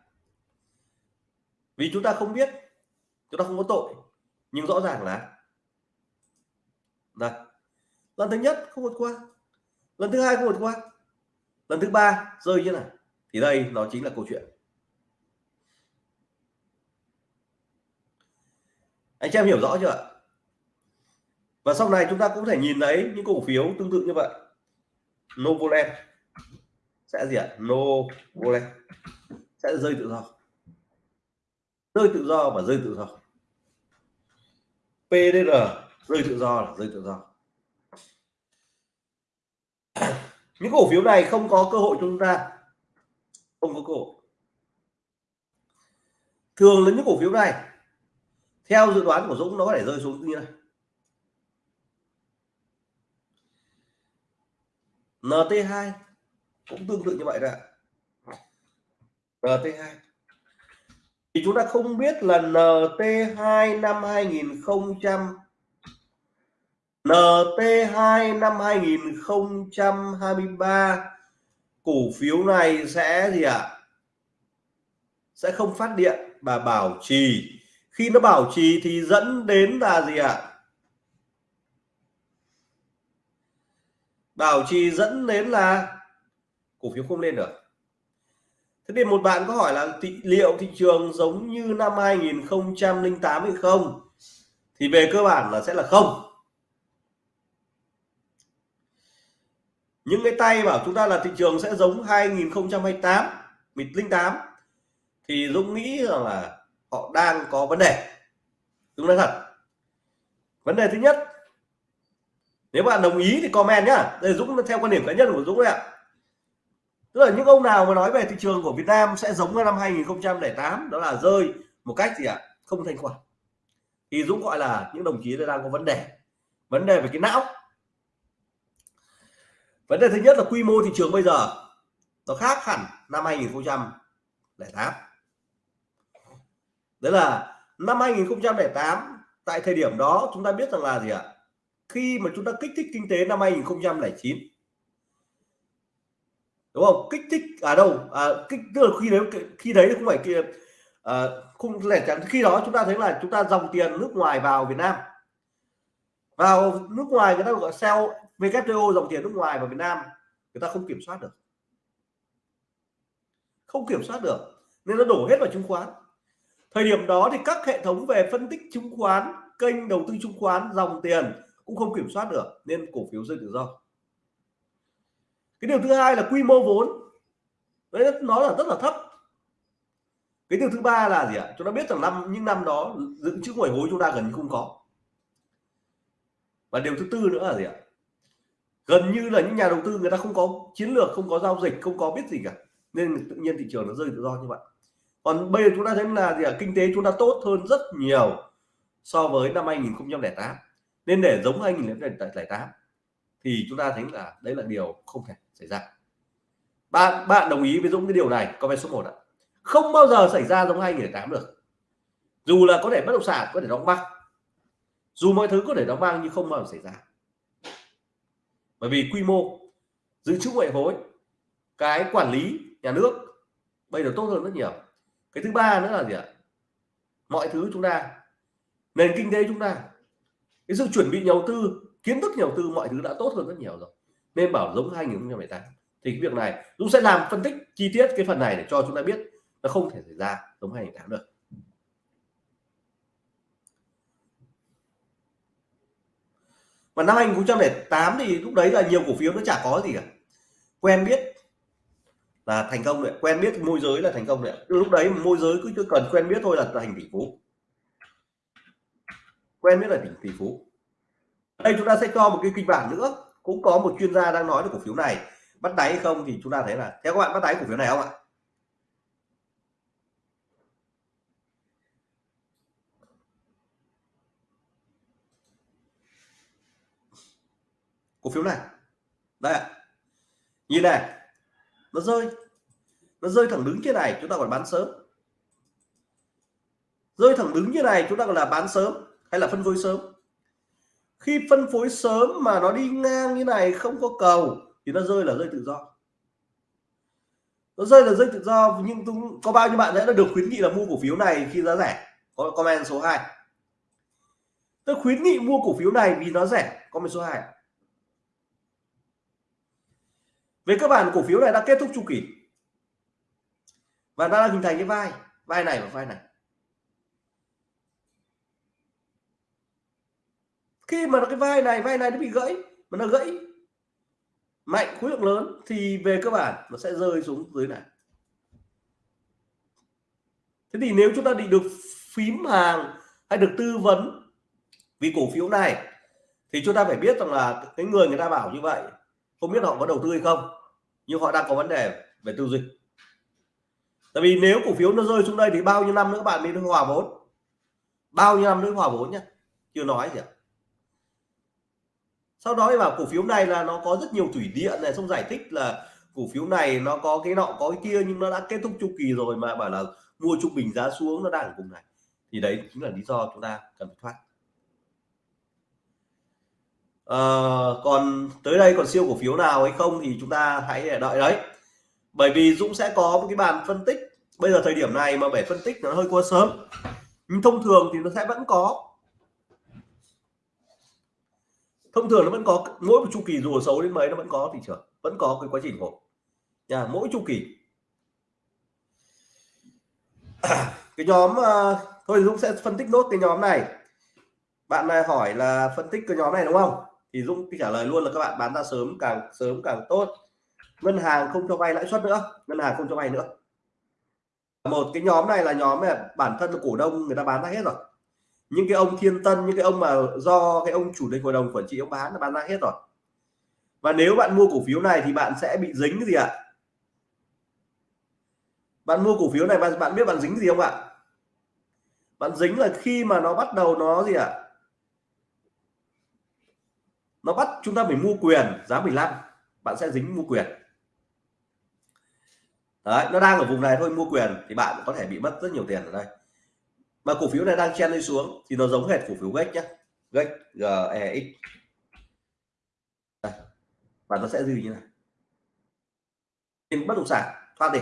S1: vì chúng ta không biết, chúng ta không có tội, nhưng rõ ràng là đây lần thứ nhất không vượt qua, lần thứ hai không vượt qua, lần thứ ba rơi như này thì đây nó chính là câu chuyện. Anh chị em hiểu rõ chưa ạ? Và sau này chúng ta cũng thể nhìn thấy những cổ phiếu tương tự như vậy. Novoland sẽ gì ạ? Novoland sẽ rơi tự do. Rơi tự do và rơi tự do. PDR rơi tự do là rơi tự do. *coughs* Những cổ phiếu này không có cơ hội cho chúng ta. Không có cơ hội. Thường là những cổ phiếu này, theo dự đoán của Dũng, nó có thể rơi xuống như này. NT2 cũng tương tự như vậy đấy NT2 thì chúng ta không biết là NT2 năm 2000 NT2 năm 2023 cổ phiếu này sẽ gì ạ à? sẽ không phát điện và bảo trì khi nó bảo trì thì dẫn đến là gì ạ à? bảo trì dẫn đến là cổ phiếu không lên được. Thế thì một bạn có hỏi là thị, liệu thị trường giống như năm 2008 hay không? Thì về cơ bản là sẽ là không. Những cái tay bảo chúng ta là thị trường sẽ giống 2028 08 thì Dũng nghĩ rằng là họ đang có vấn đề. Dũng nói thật. Vấn đề thứ nhất nếu bạn đồng ý thì comment nhá. Đây Dũng theo quan điểm cá nhân của Dũng đấy ạ tức là những ông nào mà nói về thị trường của Việt Nam sẽ giống như năm 2008 đó là rơi một cách gì ạ? Không thanh khoản. Thì Dũng gọi là những đồng chí đang có vấn đề. Vấn đề về cái não. Vấn đề thứ nhất là quy mô thị trường bây giờ nó khác hẳn năm 2008 đấy là năm 2008 tại thời điểm đó chúng ta biết rằng là gì ạ? Khi mà chúng ta kích thích kinh tế năm 2009 đúng không? Kích thích ở à đâu à, kích tức là khi đấy khi đấy không phải kia à, không lẻ chẳng khi đó chúng ta thấy là chúng ta dòng tiền nước ngoài vào Việt Nam. Vào nước ngoài người ta gọi sell WTO dòng tiền nước ngoài vào Việt Nam người ta không kiểm soát được. Không kiểm soát được nên nó đổ hết vào chứng khoán. Thời điểm đó thì các hệ thống về phân tích chứng khoán kênh đầu tư chứng khoán dòng tiền cũng không kiểm soát được nên cổ phiếu rơi tự do cái điều thứ hai là quy mô vốn. Đấy, nó là rất là thấp. Cái điều thứ ba là gì ạ? Chúng ta biết rằng năm, những năm đó, dự trữ ngoại hối chúng ta gần như không có. Và điều thứ tư nữa là gì ạ? Gần như là những nhà đầu tư người ta không có chiến lược, không có giao dịch, không có biết gì cả. Nên tự nhiên thị trường nó rơi tự do như vậy. Còn bây giờ chúng ta thấy là gì ạ? Kinh tế chúng ta tốt hơn rất nhiều so với năm 2008 nên để giống 2008 thì chúng ta thấy là đấy là điều không thể xảy ra. Bạn bạn đồng ý với Dũng cái điều này comment số 1 ạ. Không bao giờ xảy ra giống 2008 được. Dù là có thể bất động sản, có thể đóng băng. Dù mọi thứ có thể đóng băng nhưng không bao giờ xảy ra. Bởi vì quy mô, dự trữ ngoại hối, cái quản lý nhà nước bây giờ tốt hơn rất nhiều. Cái thứ ba nữa là gì ạ? Mọi thứ chúng ta, nền kinh tế chúng ta, cái sự chuẩn bị đầu tư kiến thức đầu tư, mọi thứ đã tốt hơn rất nhiều rồi. Nên bảo giống 2018 thì cái việc này, Dũng sẽ làm phân tích chi tiết cái phần này để cho chúng ta biết nó không thể xảy ra giống 2018 được. Và năm 2008 thì lúc đấy là nhiều cổ phiếu nó chả có gì cả. Quen biết là thành công đấy, quen biết môi giới là thành công đấy lúc đấy môi giới cứ cần quen biết thôi là thành tỷ phú. Quen biết là tỷ tỷ phú đây, chúng ta sẽ cho một cái kịch bản nữa. Cũng có một chuyên gia đang nói về cổ phiếu này. Bắt đáy hay không thì chúng ta thấy là theo các bạn bắt đáy cổ phiếu này không ạ? Cổ phiếu này. Đây ạ. Nhìn này. Nó rơi. Nó rơi thẳng đứng như này, chúng ta còn bán sớm. Rơi thẳng đứng như này, chúng ta còn là bán sớm hay là phân phối sớm? Khi phân phối sớm mà nó đi ngang như này, không có cầu, thì nó rơi là rơi tự do. Nó rơi là rơi tự do, nhưng cũng, có bao nhiêu bạn đã được khuyến nghị là mua cổ phiếu này khi giá rẻ? Có comment số 2 tôi khuyến nghị mua cổ phiếu này vì nó rẻ, comment số 2 về cơ bản, cổ phiếu này đã kết thúc chu kỳ và đã hình thành cái vai vai này và vai này. Khi mà cái vai này vai này nó bị gãy, mà nó gãy mạnh, khối lượng lớn thì về cơ bản nó sẽ rơi xuống dưới này. Thế thì nếu chúng ta định được phím hàng hay được tư vấn vì cổ phiếu này, thì chúng ta phải biết rằng là cái người người ta bảo như vậy, không biết họ có đầu tư hay không, nhưng họ đang có vấn đề về tư duy. Tại vì nếu cổ phiếu nó rơi xuống đây thì bao nhiêu năm nữa bạn mới hòa vốn? Bao nhiêu năm nữa hòa vốn nhé chưa nói gì ạ sau đó thì bảo cổ phiếu này là nó có rất nhiều thủy điện này xong giải thích là cổ phiếu này nó có cái nọ có cái kia nhưng nó đã kết thúc chu kỳ rồi mà bảo là mua trung bình giá xuống nó đang ở vùng này. Thì đấy chính là lý do chúng ta cần phải thoát. À, còn tới đây còn siêu cổ phiếu nào hay không thì chúng ta hãy đợi đấy. Bởi vì Dũng sẽ có một cái bàn phân tích. Bây giờ thời điểm này mà để phân tích nó hơi quá sớm. Nhưng thông thường thì nó sẽ vẫn có. Thông thường nó vẫn có mỗi một chu kỳ dù xấu đến mấy nó vẫn có thị trường vẫn có cái quá trình hồi nhà mỗi chu kỳ. *clears throat* Cái nhóm uh, thôi Dũng sẽ phân tích nốt cái nhóm này. Bạn này hỏi là phân tích cái nhóm này đúng không? Thì Dũng trả lời luôn là các bạn bán ra sớm càng sớm càng tốt. Ngân hàng không cho vay lãi suất nữa ngân hàng không cho vay nữa. Một cái nhóm này là nhóm mà bản thân là cổ đông người ta bán ra hết rồi những cái ông thiên tân, những cái ông mà do cái ông chủ tịch hội đồng quản trị ông bán là bán ra hết rồi. Và nếu bạn mua cổ phiếu này thì bạn sẽ bị dính cái gì ạ? Bạn mua cổ phiếu này, bạn bạn biết bạn dính gì không ạ? Bạn dính là khi mà nó bắt đầu nó gì ạ? Nó bắt chúng ta phải mua quyền, giá 15 bạn sẽ dính mua quyền. Đấy, nó đang ở vùng này thôi, mua quyền thì bạn có thể bị mất rất nhiều tiền ở đây mà cổ phiếu này đang chen đi xuống thì nó giống hệt cổ phiếu gách nhé gách GEX và nó sẽ gì như này? Bất động sản thoát đi.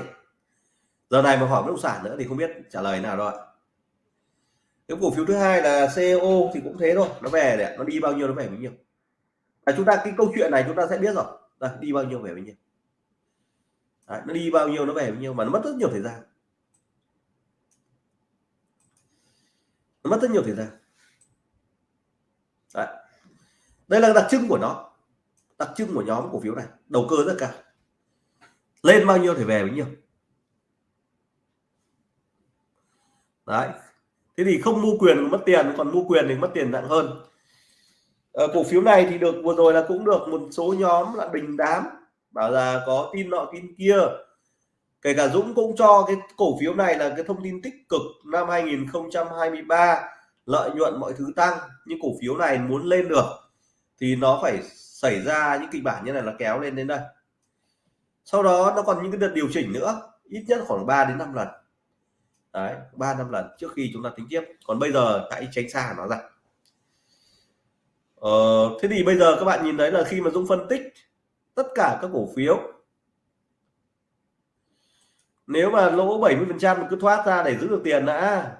S1: Giờ này mà hỏi bất động sản nữa thì không biết trả lời nào rồi. Cái cổ phiếu thứ hai là CEO thì cũng thế thôi nó về đấy nó đi bao nhiêu nó về bao nhiêu. Và chúng ta cái câu chuyện này chúng ta sẽ biết rồi. Đây, đi bao nhiêu về bao nhiêu. Đấy, nó đi bao nhiêu nó về bao nhiêu mà nó mất rất nhiều thời gian. Nó mất rất nhiều thời gian. Đấy. đây là đặc trưng của nó. Đặc trưng của nhóm cổ phiếu này. Đầu cơ rất cao. Lên bao nhiêu thì về bấy nhiêu. Đấy. Thế thì không mua quyền mất tiền còn mua quyền thì mất tiền nặng hơn. À, cổ phiếu này thì được vừa rồi là cũng được một số nhóm là bình đám bảo là có tin nọ tin kia kể cả Dũng cũng cho cái cổ phiếu này là cái thông tin tích cực năm 2023 lợi nhuận mọi thứ tăng nhưng cổ phiếu này muốn lên được thì nó phải xảy ra những kịch bản như này là kéo lên đến đây. Sau đó nó còn những cái đợt điều chỉnh nữa ít nhất khoảng 3 đến 5 lần. Đấy 3 năm lần trước khi chúng ta tính tiếp. Còn bây giờ hãy tránh xa nó ra. Ờ, thế thì bây giờ các bạn nhìn thấy là khi mà Dũng phân tích tất cả các cổ phiếu nếu mà lỗ 70 phần trăm cứ thoát ra để giữ được tiền đã.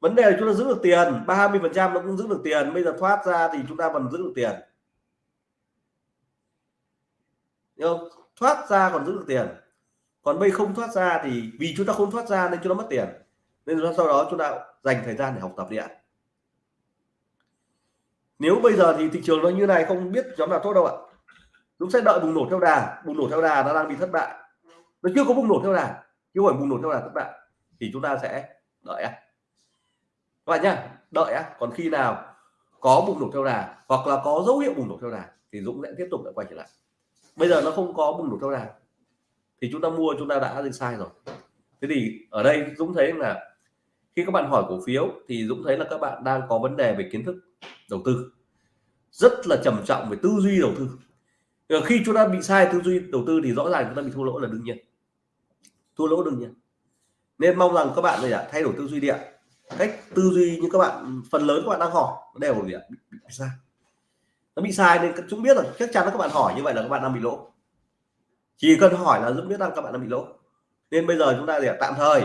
S1: Vấn đề là chúng ta giữ được tiền 30 phần trăm nó cũng giữ được tiền, bây giờ thoát ra thì chúng ta vẫn giữ được tiền. Không? thoát ra còn giữ được tiền. Còn bây không thoát ra thì vì chúng ta không thoát ra nên chúng ta mất tiền. Nên sau đó chúng ta dành thời gian để học tập đi ạ nếu bây giờ thì thị trường nó như này, không biết nhóm nào tốt đâu ạ. Chúng sẽ đợi bùng nổ theo đà. Bùng nổ theo đà, nó đang bị thất bại nó chưa có bùng nổ theo đà chưa phải bùng nổ theo đà các bạn, thì chúng ta sẽ đợi các bạn nhá đợi á. Còn khi nào có bùng nổ theo đà hoặc là có dấu hiệu bùng nổ theo đà thì Dũng sẽ tiếp tục lại quay trở lại. Bây giờ nó không có bùng nổ theo đà thì chúng ta mua chúng ta đã đi sai rồi. Thế thì ở đây Dũng thấy là khi các bạn hỏi cổ phiếu thì Dũng thấy là các bạn đang có vấn đề về kiến thức đầu tư. Rất là trầm trọng về tư duy đầu tư. Khi chúng ta bị sai tư duy đầu tư thì rõ ràng chúng ta bị thua lỗ là đương nhiên thua lỗ đương nhiên. Nên mong rằng các bạn này thay đổi tư duy điện cách tư duy như các bạn phần lớn các bạn đang hỏi đều bị, bị, bị sai. Nó bị sai nên chúng biết rồi chắc chắn là các bạn hỏi như vậy là các bạn đang bị lỗ. Chỉ cần hỏi là dũng biết rằng các bạn đang bị lỗ. Nên bây giờ chúng ta để tạm thời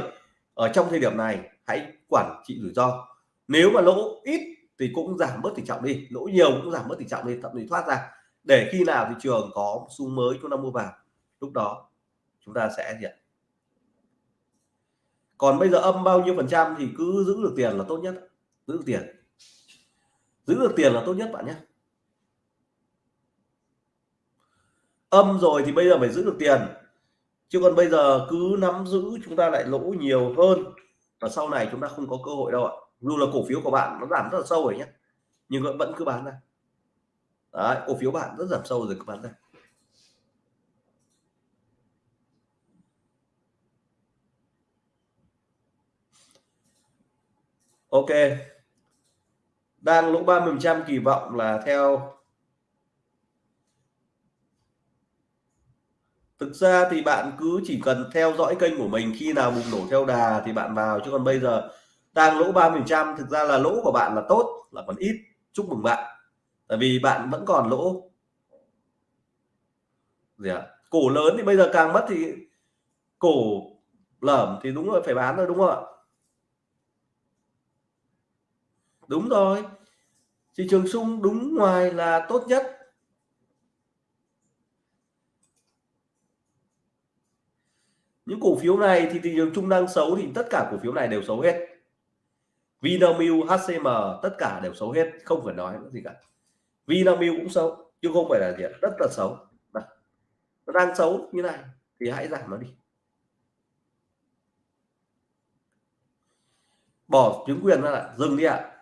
S1: ở trong thời điểm này hãy quản trị rủi ro. Nếu mà lỗ ít thì cũng giảm bớt tỷ trọng đi lỗ nhiều cũng giảm bớt tỷ trọng đi thậm chí thoát ra. Để khi nào thị trường có xu mới chúng ta mua vào lúc đó chúng ta sẽ gì còn bây giờ âm bao nhiêu phần trăm thì cứ giữ được tiền là tốt nhất. Giữ được tiền. Giữ được tiền là tốt nhất bạn nhé. Âm rồi thì bây giờ phải giữ được tiền. Chứ còn bây giờ cứ nắm giữ chúng ta lại lỗ nhiều hơn. Và sau này chúng ta không có cơ hội đâu ạ. Dù là cổ phiếu của bạn nó giảm rất là sâu rồi nhé. Nhưng vẫn cứ bán ra. Đấy, cổ phiếu bạn rất giảm sâu rồi cứ bán ra. Ok. Đang lỗ 30 trăm kỳ vọng là theo. Thực ra thì bạn cứ chỉ cần theo dõi kênh của mình, khi nào bùng nổ theo đà thì bạn vào. Chứ còn bây giờ đang lỗ 30 trăm, thực ra là lỗ của bạn là tốt, là còn ít. Chúc mừng bạn. Tại vì bạn vẫn còn lỗ. Gì ạ? À? cổ lớn thì bây giờ càng mất thì cổ lởm thì đúng rồi phải bán rồi, đúng không ạ? Đúng rồi. Thị trường sung đúng ngoài là tốt nhất. Những cổ phiếu này thì thị trường chung đang xấu thì tất cả cổ phiếu này đều xấu hết. Vinamilk, HCM tất cả đều xấu hết. Không phải nói gì cả. Vinamilk cũng xấu chứ không phải là gì rất là xấu. Nó đang xấu như này thì hãy giảm nó đi. Bỏ chứng quyền ra lại. Dừng đi ạ. à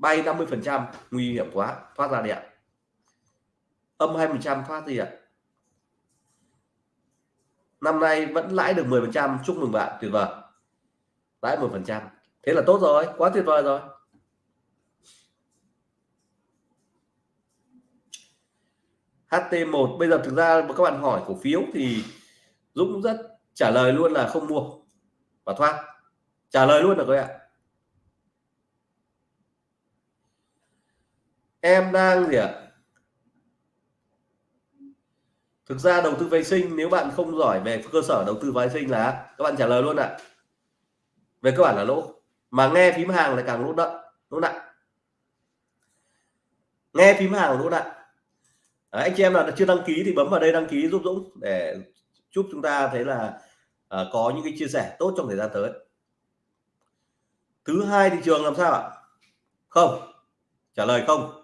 S1: bay 50 phần trăm, nguy hiểm quá. Thoát ra đi ạ. Âm 2 phần trăm thoát gì ạ. Năm nay vẫn lãi được 10 phần trăm. Chúc mừng bạn, tuyệt vời. Lãi 10 phần trăm. Thế là tốt rồi, quá tuyệt vời rồi. HT1 bây giờ thực ra các bạn hỏi cổ phiếu thì Dũng rất trả lời luôn là không mua và thoát. Trả lời luôn được các bạn em đang gì ạ? Thực ra đầu tư vệ sinh nếu bạn không giỏi về cơ sở đầu tư vệ sinh là các bạn trả lời luôn ạ. Về cơ bản là lỗ. Mà nghe phím hàng lại càng lỗ nặng lỗ nặng. Nghe phím hàng lỗ nặng. Đấy, anh chị em nào chưa đăng ký thì bấm vào đây đăng ký giúp Dũng để chúc chúng ta thấy là uh, có những cái chia sẻ tốt trong thời gian tới. Thứ hai thị trường làm sao ạ? Không. Trả lời không.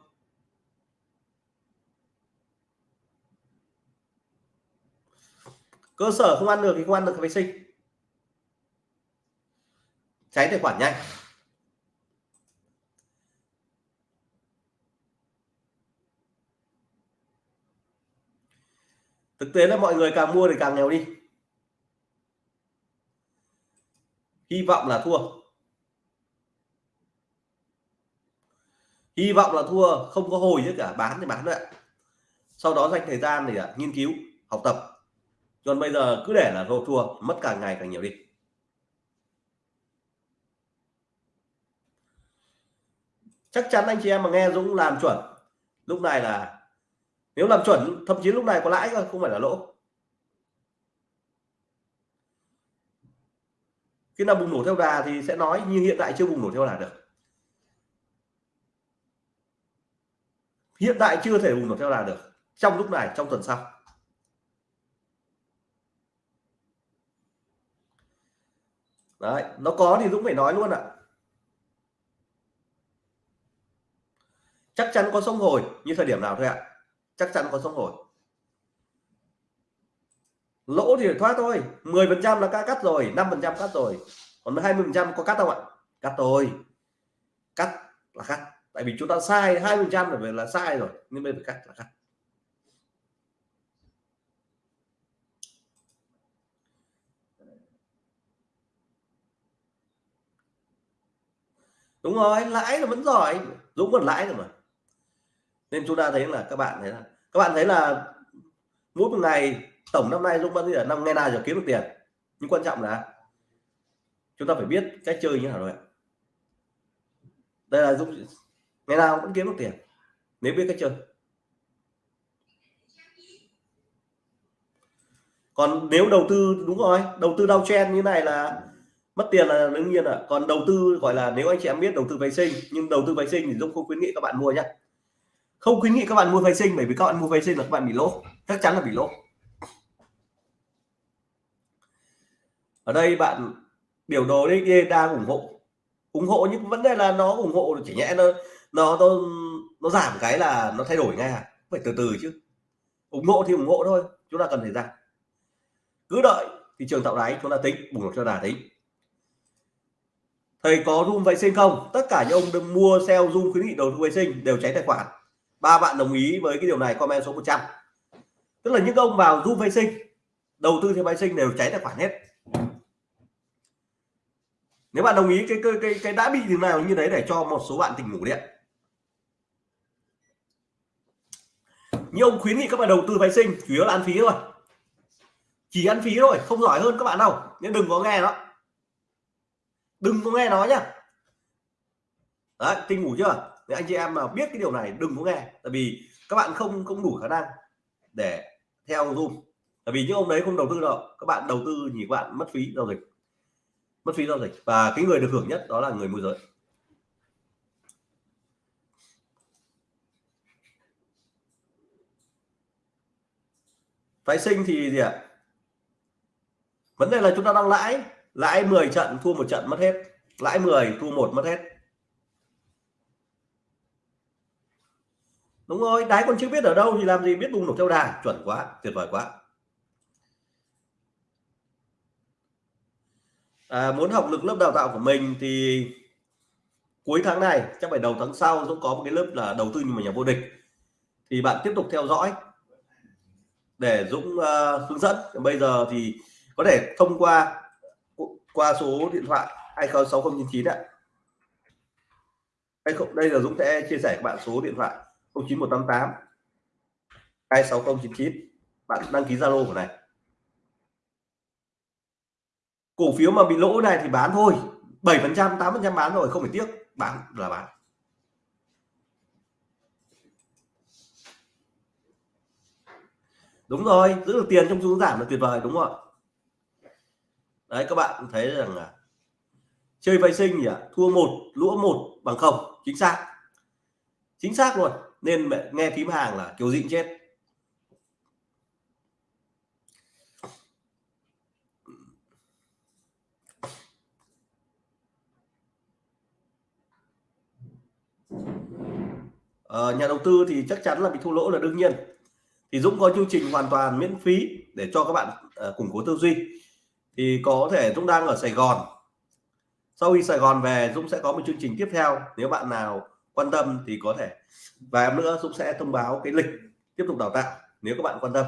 S1: Cơ sở không ăn được thì không ăn được vệ sinh cháy tài khoản nhanh. Thực tế là mọi người càng mua thì càng nghèo đi. Hy vọng là thua. Hy vọng là thua không có hồi chứ cả bán thì bán nữa, sau đó dành thời gian để nghiên cứu học tập còn bây giờ cứ để là thua thua mất càng ngày càng nhiều đi. Chắc chắn anh chị em mà nghe Dũng làm chuẩn, lúc này là, nếu làm chuẩn, thậm chí lúc này có lãi không phải là lỗ. Khi nào bùng nổ theo đà thì sẽ nói, nhưng hiện tại chưa bùng nổ theo đà được. Hiện tại chưa thể bùng nổ theo đà được, trong lúc này, trong tuần sau. Đấy, nó có thì Dũng phải nói luôn ạ. Chắc chắn có sông hồi, như thời điểm nào thôi ạ. Chắc chắn có sông hồi. Lỗ thì thoát thôi 10 phần trăm là ca cắt rồi 5 phần trăm cắt rồi. Còn 20 phần trăm có cắt không ạ? Cắt rồi cắt là cắt, tại vì chúng ta sai 20 phần trăm là là sai rồi nên bây giờ phải cắt là cắt. Đúng rồi, lãi là vẫn giỏi. Dũng còn lãi rồi mà. Nên chúng ta thấy là các bạn thấy là, các bạn thấy là mỗi một ngày, tổng năm nay dũng vẫn là năm ngày nào giờ kiếm được tiền. Nhưng quan trọng là chúng ta phải biết cách chơi như nào rồi đây là dũng ngày nào vẫn kiếm được tiền, nếu biết cách chơi. Còn nếu đầu tư, đúng rồi, đầu tư đau chen như này là mất tiền là đương nhiên ạ còn đầu tư gọi là nếu anh chị em biết đầu tư vệ sinh nhưng đầu tư vệ sinh thì Dũng không khuyến nghị các bạn mua nhé không khuyến nghị các bạn mua vệ sinh bởi vì các bạn mua vệ sinh là các bạn bị lỗ. Chắc chắn là bị lỗ. Ở đây bạn biểu đồ đấy, đang ủng hộ. Ủng hộ nhưng vấn đề là nó ủng hộ chỉ nhẽ nó nó nó nó giảm cái là nó thay đổi ngay à. Phải từ từ chứ. Ủng hộ thì ủng hộ thôi. Chúng ta cần thời gian. Cứ đợi thị trường tạo đáy chúng ta tính bùng nổ cho đà tính thầy có zoom vệ sinh không? Tất cả những ông đừng mua sell zoom khuyến nghị đầu tư vệ sinh đều cháy tài khoản. Ba bạn đồng ý với cái điều này comment số 100 tức là những ông vào zoom vệ sinh đầu tư theo vệ sinh đều cháy tài khoản hết. Nếu bạn đồng ý cái cái cái, cái đã bị điều nào như đấy để cho một số bạn tỉnh ngủ điện như ông khuyến nghị các bạn đầu tư vệ sinh chủ yếu là ăn phí thôi. Chỉ ăn phí thôi không giỏi hơn các bạn đâu. Nên đừng có nghe đó đừng có nghe nói nhá. Đấy tinh ngủ chưa? Thì anh chị em mà biết cái điều này, đừng có nghe. Tại vì các bạn không không đủ khả năng để theo zoom. Tại vì những ông đấy không đầu tư đâu. Các bạn đầu tư thì các bạn mất phí giao dịch. Mất phí giao dịch. Và cái người được hưởng nhất đó là người môi giới. Phái sinh thì gì ạ? Vấn đề là chúng ta đang lãi lãi 10 trận thua một trận mất hết. Lãi 10 thua một mất hết. Đúng rồi đáy còn chưa biết ở đâu thì làm gì biết bùng nổ theo đà. Chuẩn quá tuyệt vời quá. À, muốn học lực lớp đào tạo của mình thì cuối tháng này chắc phải đầu tháng sau cũng có một cái lớp là đầu tư nhưng mà nhà vô địch. Thì bạn tiếp tục theo dõi để Dũng uh, hướng dẫn. Bây giờ thì có thể thông qua qua số điện thoại 206099 ạ. Đây không đây là Dũng sẽ chia sẻ các bạn số điện thoại 09188 26099 bạn đăng ký Zalo của này. Cổ phiếu mà bị lỗ này thì bán thôi. 7 phần trăm 8 phần trăm bán rồi, không phải tiếc. Bán là bán. Đúng rồi, giữ được tiền trong xu giảm là tuyệt vời, đúng không ạ? Đấy các bạn thấy rằng là chơi vệ sinh nhỉ? Thua một lỗ một bằng không. Chính xác. Chính xác luôn. Nên mẹ nghe phím hàng là kiểu dịnh chết. Ờ, nhà đầu tư thì chắc chắn là bị thua lỗ là đương nhiên. Thì Dũng có chương trình hoàn toàn miễn phí để cho các bạn uh, củng cố tư duy thì có thể Dũng đang ở Sài Gòn. Sau khi Sài Gòn về, Dũng sẽ có một chương trình tiếp theo. Nếu bạn nào quan tâm thì có thể. Và nữa, Dũng sẽ thông báo cái lịch tiếp tục đào tạo, nếu các bạn quan tâm.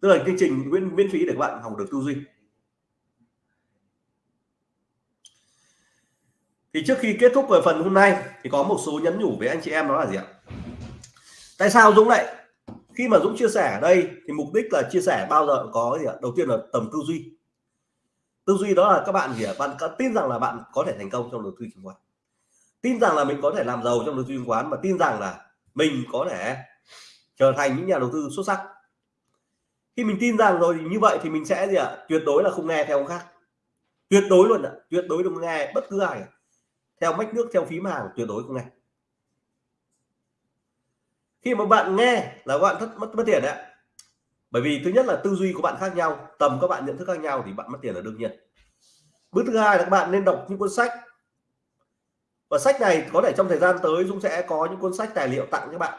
S1: Tức là chương trình miễn miễn phí để các bạn học được tư duy. Thì trước khi kết thúc về phần hôm nay, thì có một số nhắn nhủ với anh chị em đó là gì ạ? Tại sao Dũng lại, khi mà Dũng chia sẻ ở đây, thì mục đích là chia sẻ bao giờ có gì ạ? Đầu tiên là tầm tư duy tư duy đó là các bạn gì ạ bạn có tin rằng là bạn có thể thành công trong đầu tư chứng khoán. Tin rằng là mình có thể làm giàu trong đầu tư chứng khoán và tin rằng là mình có thể trở thành những nhà đầu tư xuất sắc. Khi mình tin rằng rồi như vậy thì mình sẽ gì ạ? Tuyệt đối là không nghe theo ông khác. Tuyệt đối luôn ạ. Tuyệt đối đừng nghe bất cứ ai. Theo mách nước, theo phím hàng tuyệt đối không nghe. Khi mà bạn nghe là bạn thất, mất mất tiền đấy bởi vì thứ nhất là tư duy của bạn khác nhau tầm các bạn nhận thức khác nhau thì bạn mất tiền là đương nhiên. Bước thứ hai là các bạn nên đọc những cuốn sách. Và sách này có thể trong thời gian tới Dũng sẽ có những cuốn sách tài liệu tặng các bạn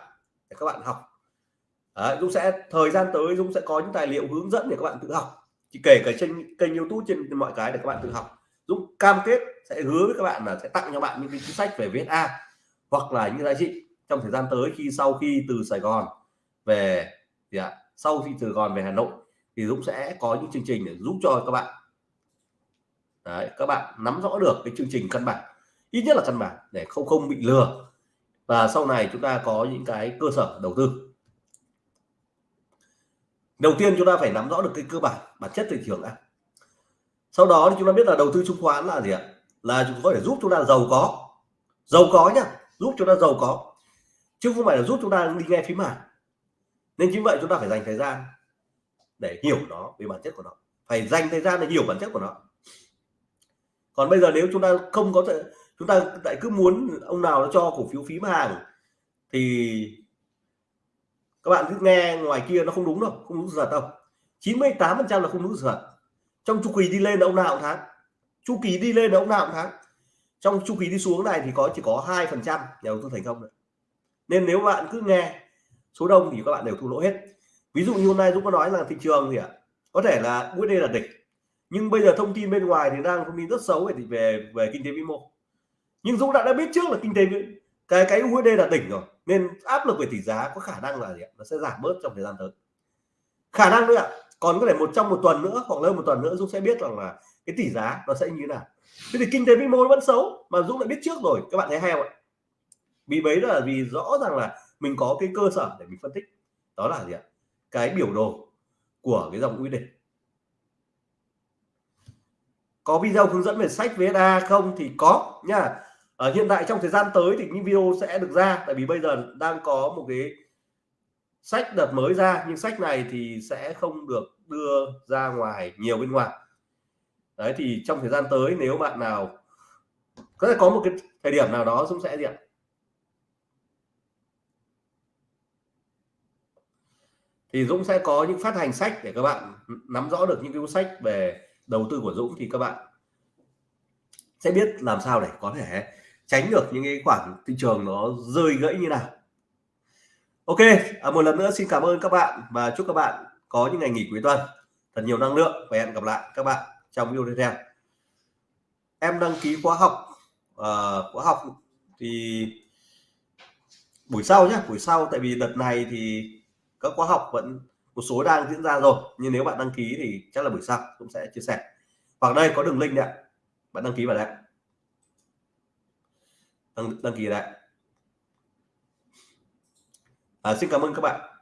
S1: để các bạn học. Đấy, Dũng sẽ thời gian tới Dũng sẽ có những tài liệu hướng dẫn để các bạn tự học. Chỉ kể cả trên kênh YouTube trên mọi cái để các bạn tự học. Dũng cam kết sẽ hứa với các bạn là sẽ tặng cho bạn những cái cuốn sách về VSA hoặc là những giá trị trong thời gian tới khi sau khi từ Sài Gòn về thì ạ sau khi từ Gòn về Hà Nội thì Dũng sẽ có những chương trình để giúp cho các bạn. Đấy, các bạn nắm rõ được cái chương trình căn bản ít nhất là căn bản để không không bị lừa. Và sau này chúng ta có những cái cơ sở đầu tư. Đầu tiên chúng ta phải nắm rõ được cái cơ bản bản chất thị trường đã. Sau đó thì chúng ta biết là đầu tư chứng khoán là gì ạ? Là chúng có thể giúp chúng ta giàu có. Giàu có nhá giúp chúng ta giàu có. Chứ không phải là giúp chúng ta đi nghe phím hàng nên chính vậy chúng ta phải dành thời gian để hiểu nó, về bản chất của nó. Phải dành thời gian để hiểu bản chất của nó. Còn bây giờ nếu chúng ta không có thể, chúng ta lại cứ muốn ông nào nó cho cổ phiếu phím hàng, thì các bạn cứ nghe ngoài kia nó không đúng đâu, không đúng sự thật đâu. 98 phần trăm là không đúng sự thật. Trong chu kỳ đi lên là ông nào cũng thắng. Chu kỳ đi lên là ông nào cũng thắng. Trong chu kỳ đi xuống này thì có, chỉ có hai phần trăm nhà đầu tư thành công được nên nếu bạn cứ nghe số đông thì các bạn đều thua lỗ hết. Ví dụ như hôm nay Dũng có nói là thị trường thì ạ? Có thể là USD là đỉnh. Nhưng bây giờ thông tin bên ngoài thì đang thông tin rất xấu về về về kinh tế vĩ mô. Nhưng Dũng đã đã biết trước là kinh tế cái cái USD là đỉnh rồi, nên áp lực về tỷ giá có khả năng là gì nó sẽ giảm bớt trong thời gian tới. Khả năng nữa ạ. Còn có thể một trong một tuần nữa hoặc hơn một tuần nữa Dũng sẽ biết rằng là cái tỷ giá nó sẽ như thế nào. Thế thì kinh tế vĩ mô vẫn xấu mà Dũng đã biết trước rồi. Các bạn thấy hay không ạ? Vì đấy là vì rõ ràng là mình có cái cơ sở để mình phân tích. Đó là gì ạ? Cái biểu đồ của cái dòng USD có video hướng dẫn về sách VSA không? Thì có nha. Ở hiện tại trong thời gian tới thì những video sẽ được ra. Tại vì bây giờ đang có một cái sách đợt mới ra. Nhưng sách này thì sẽ không được đưa ra ngoài nhiều bên ngoài. Đấy, thì trong thời gian tới nếu bạn nào, có thể có một cái thời điểm nào đó cũng sẽ gì ạ? Thì Dũng sẽ có những phát hành sách để các bạn nắm rõ được những cái cuốn sách về đầu tư của Dũng thì các bạn sẽ biết làm sao để có thể tránh được những cái khoản thị trường nó rơi gãy như nào. Ok à, một lần nữa xin cảm ơn các bạn và chúc các bạn có những ngày nghỉ cuối tuần. Thật nhiều năng lượng và hẹn gặp lại các bạn trong video tiếp theo. Em đăng ký khóa học uh, khóa học thì buổi sau nhé buổi sau tại vì đợt này thì các khóa học vẫn một số đang diễn ra rồi nhưng nếu bạn đăng ký thì chắc là buổi sau cũng sẽ chia sẻ. Hoặc đây có đường link đấy bạn đăng ký vào đây đăng, đăng ký đấy à, xin cảm ơn các bạn.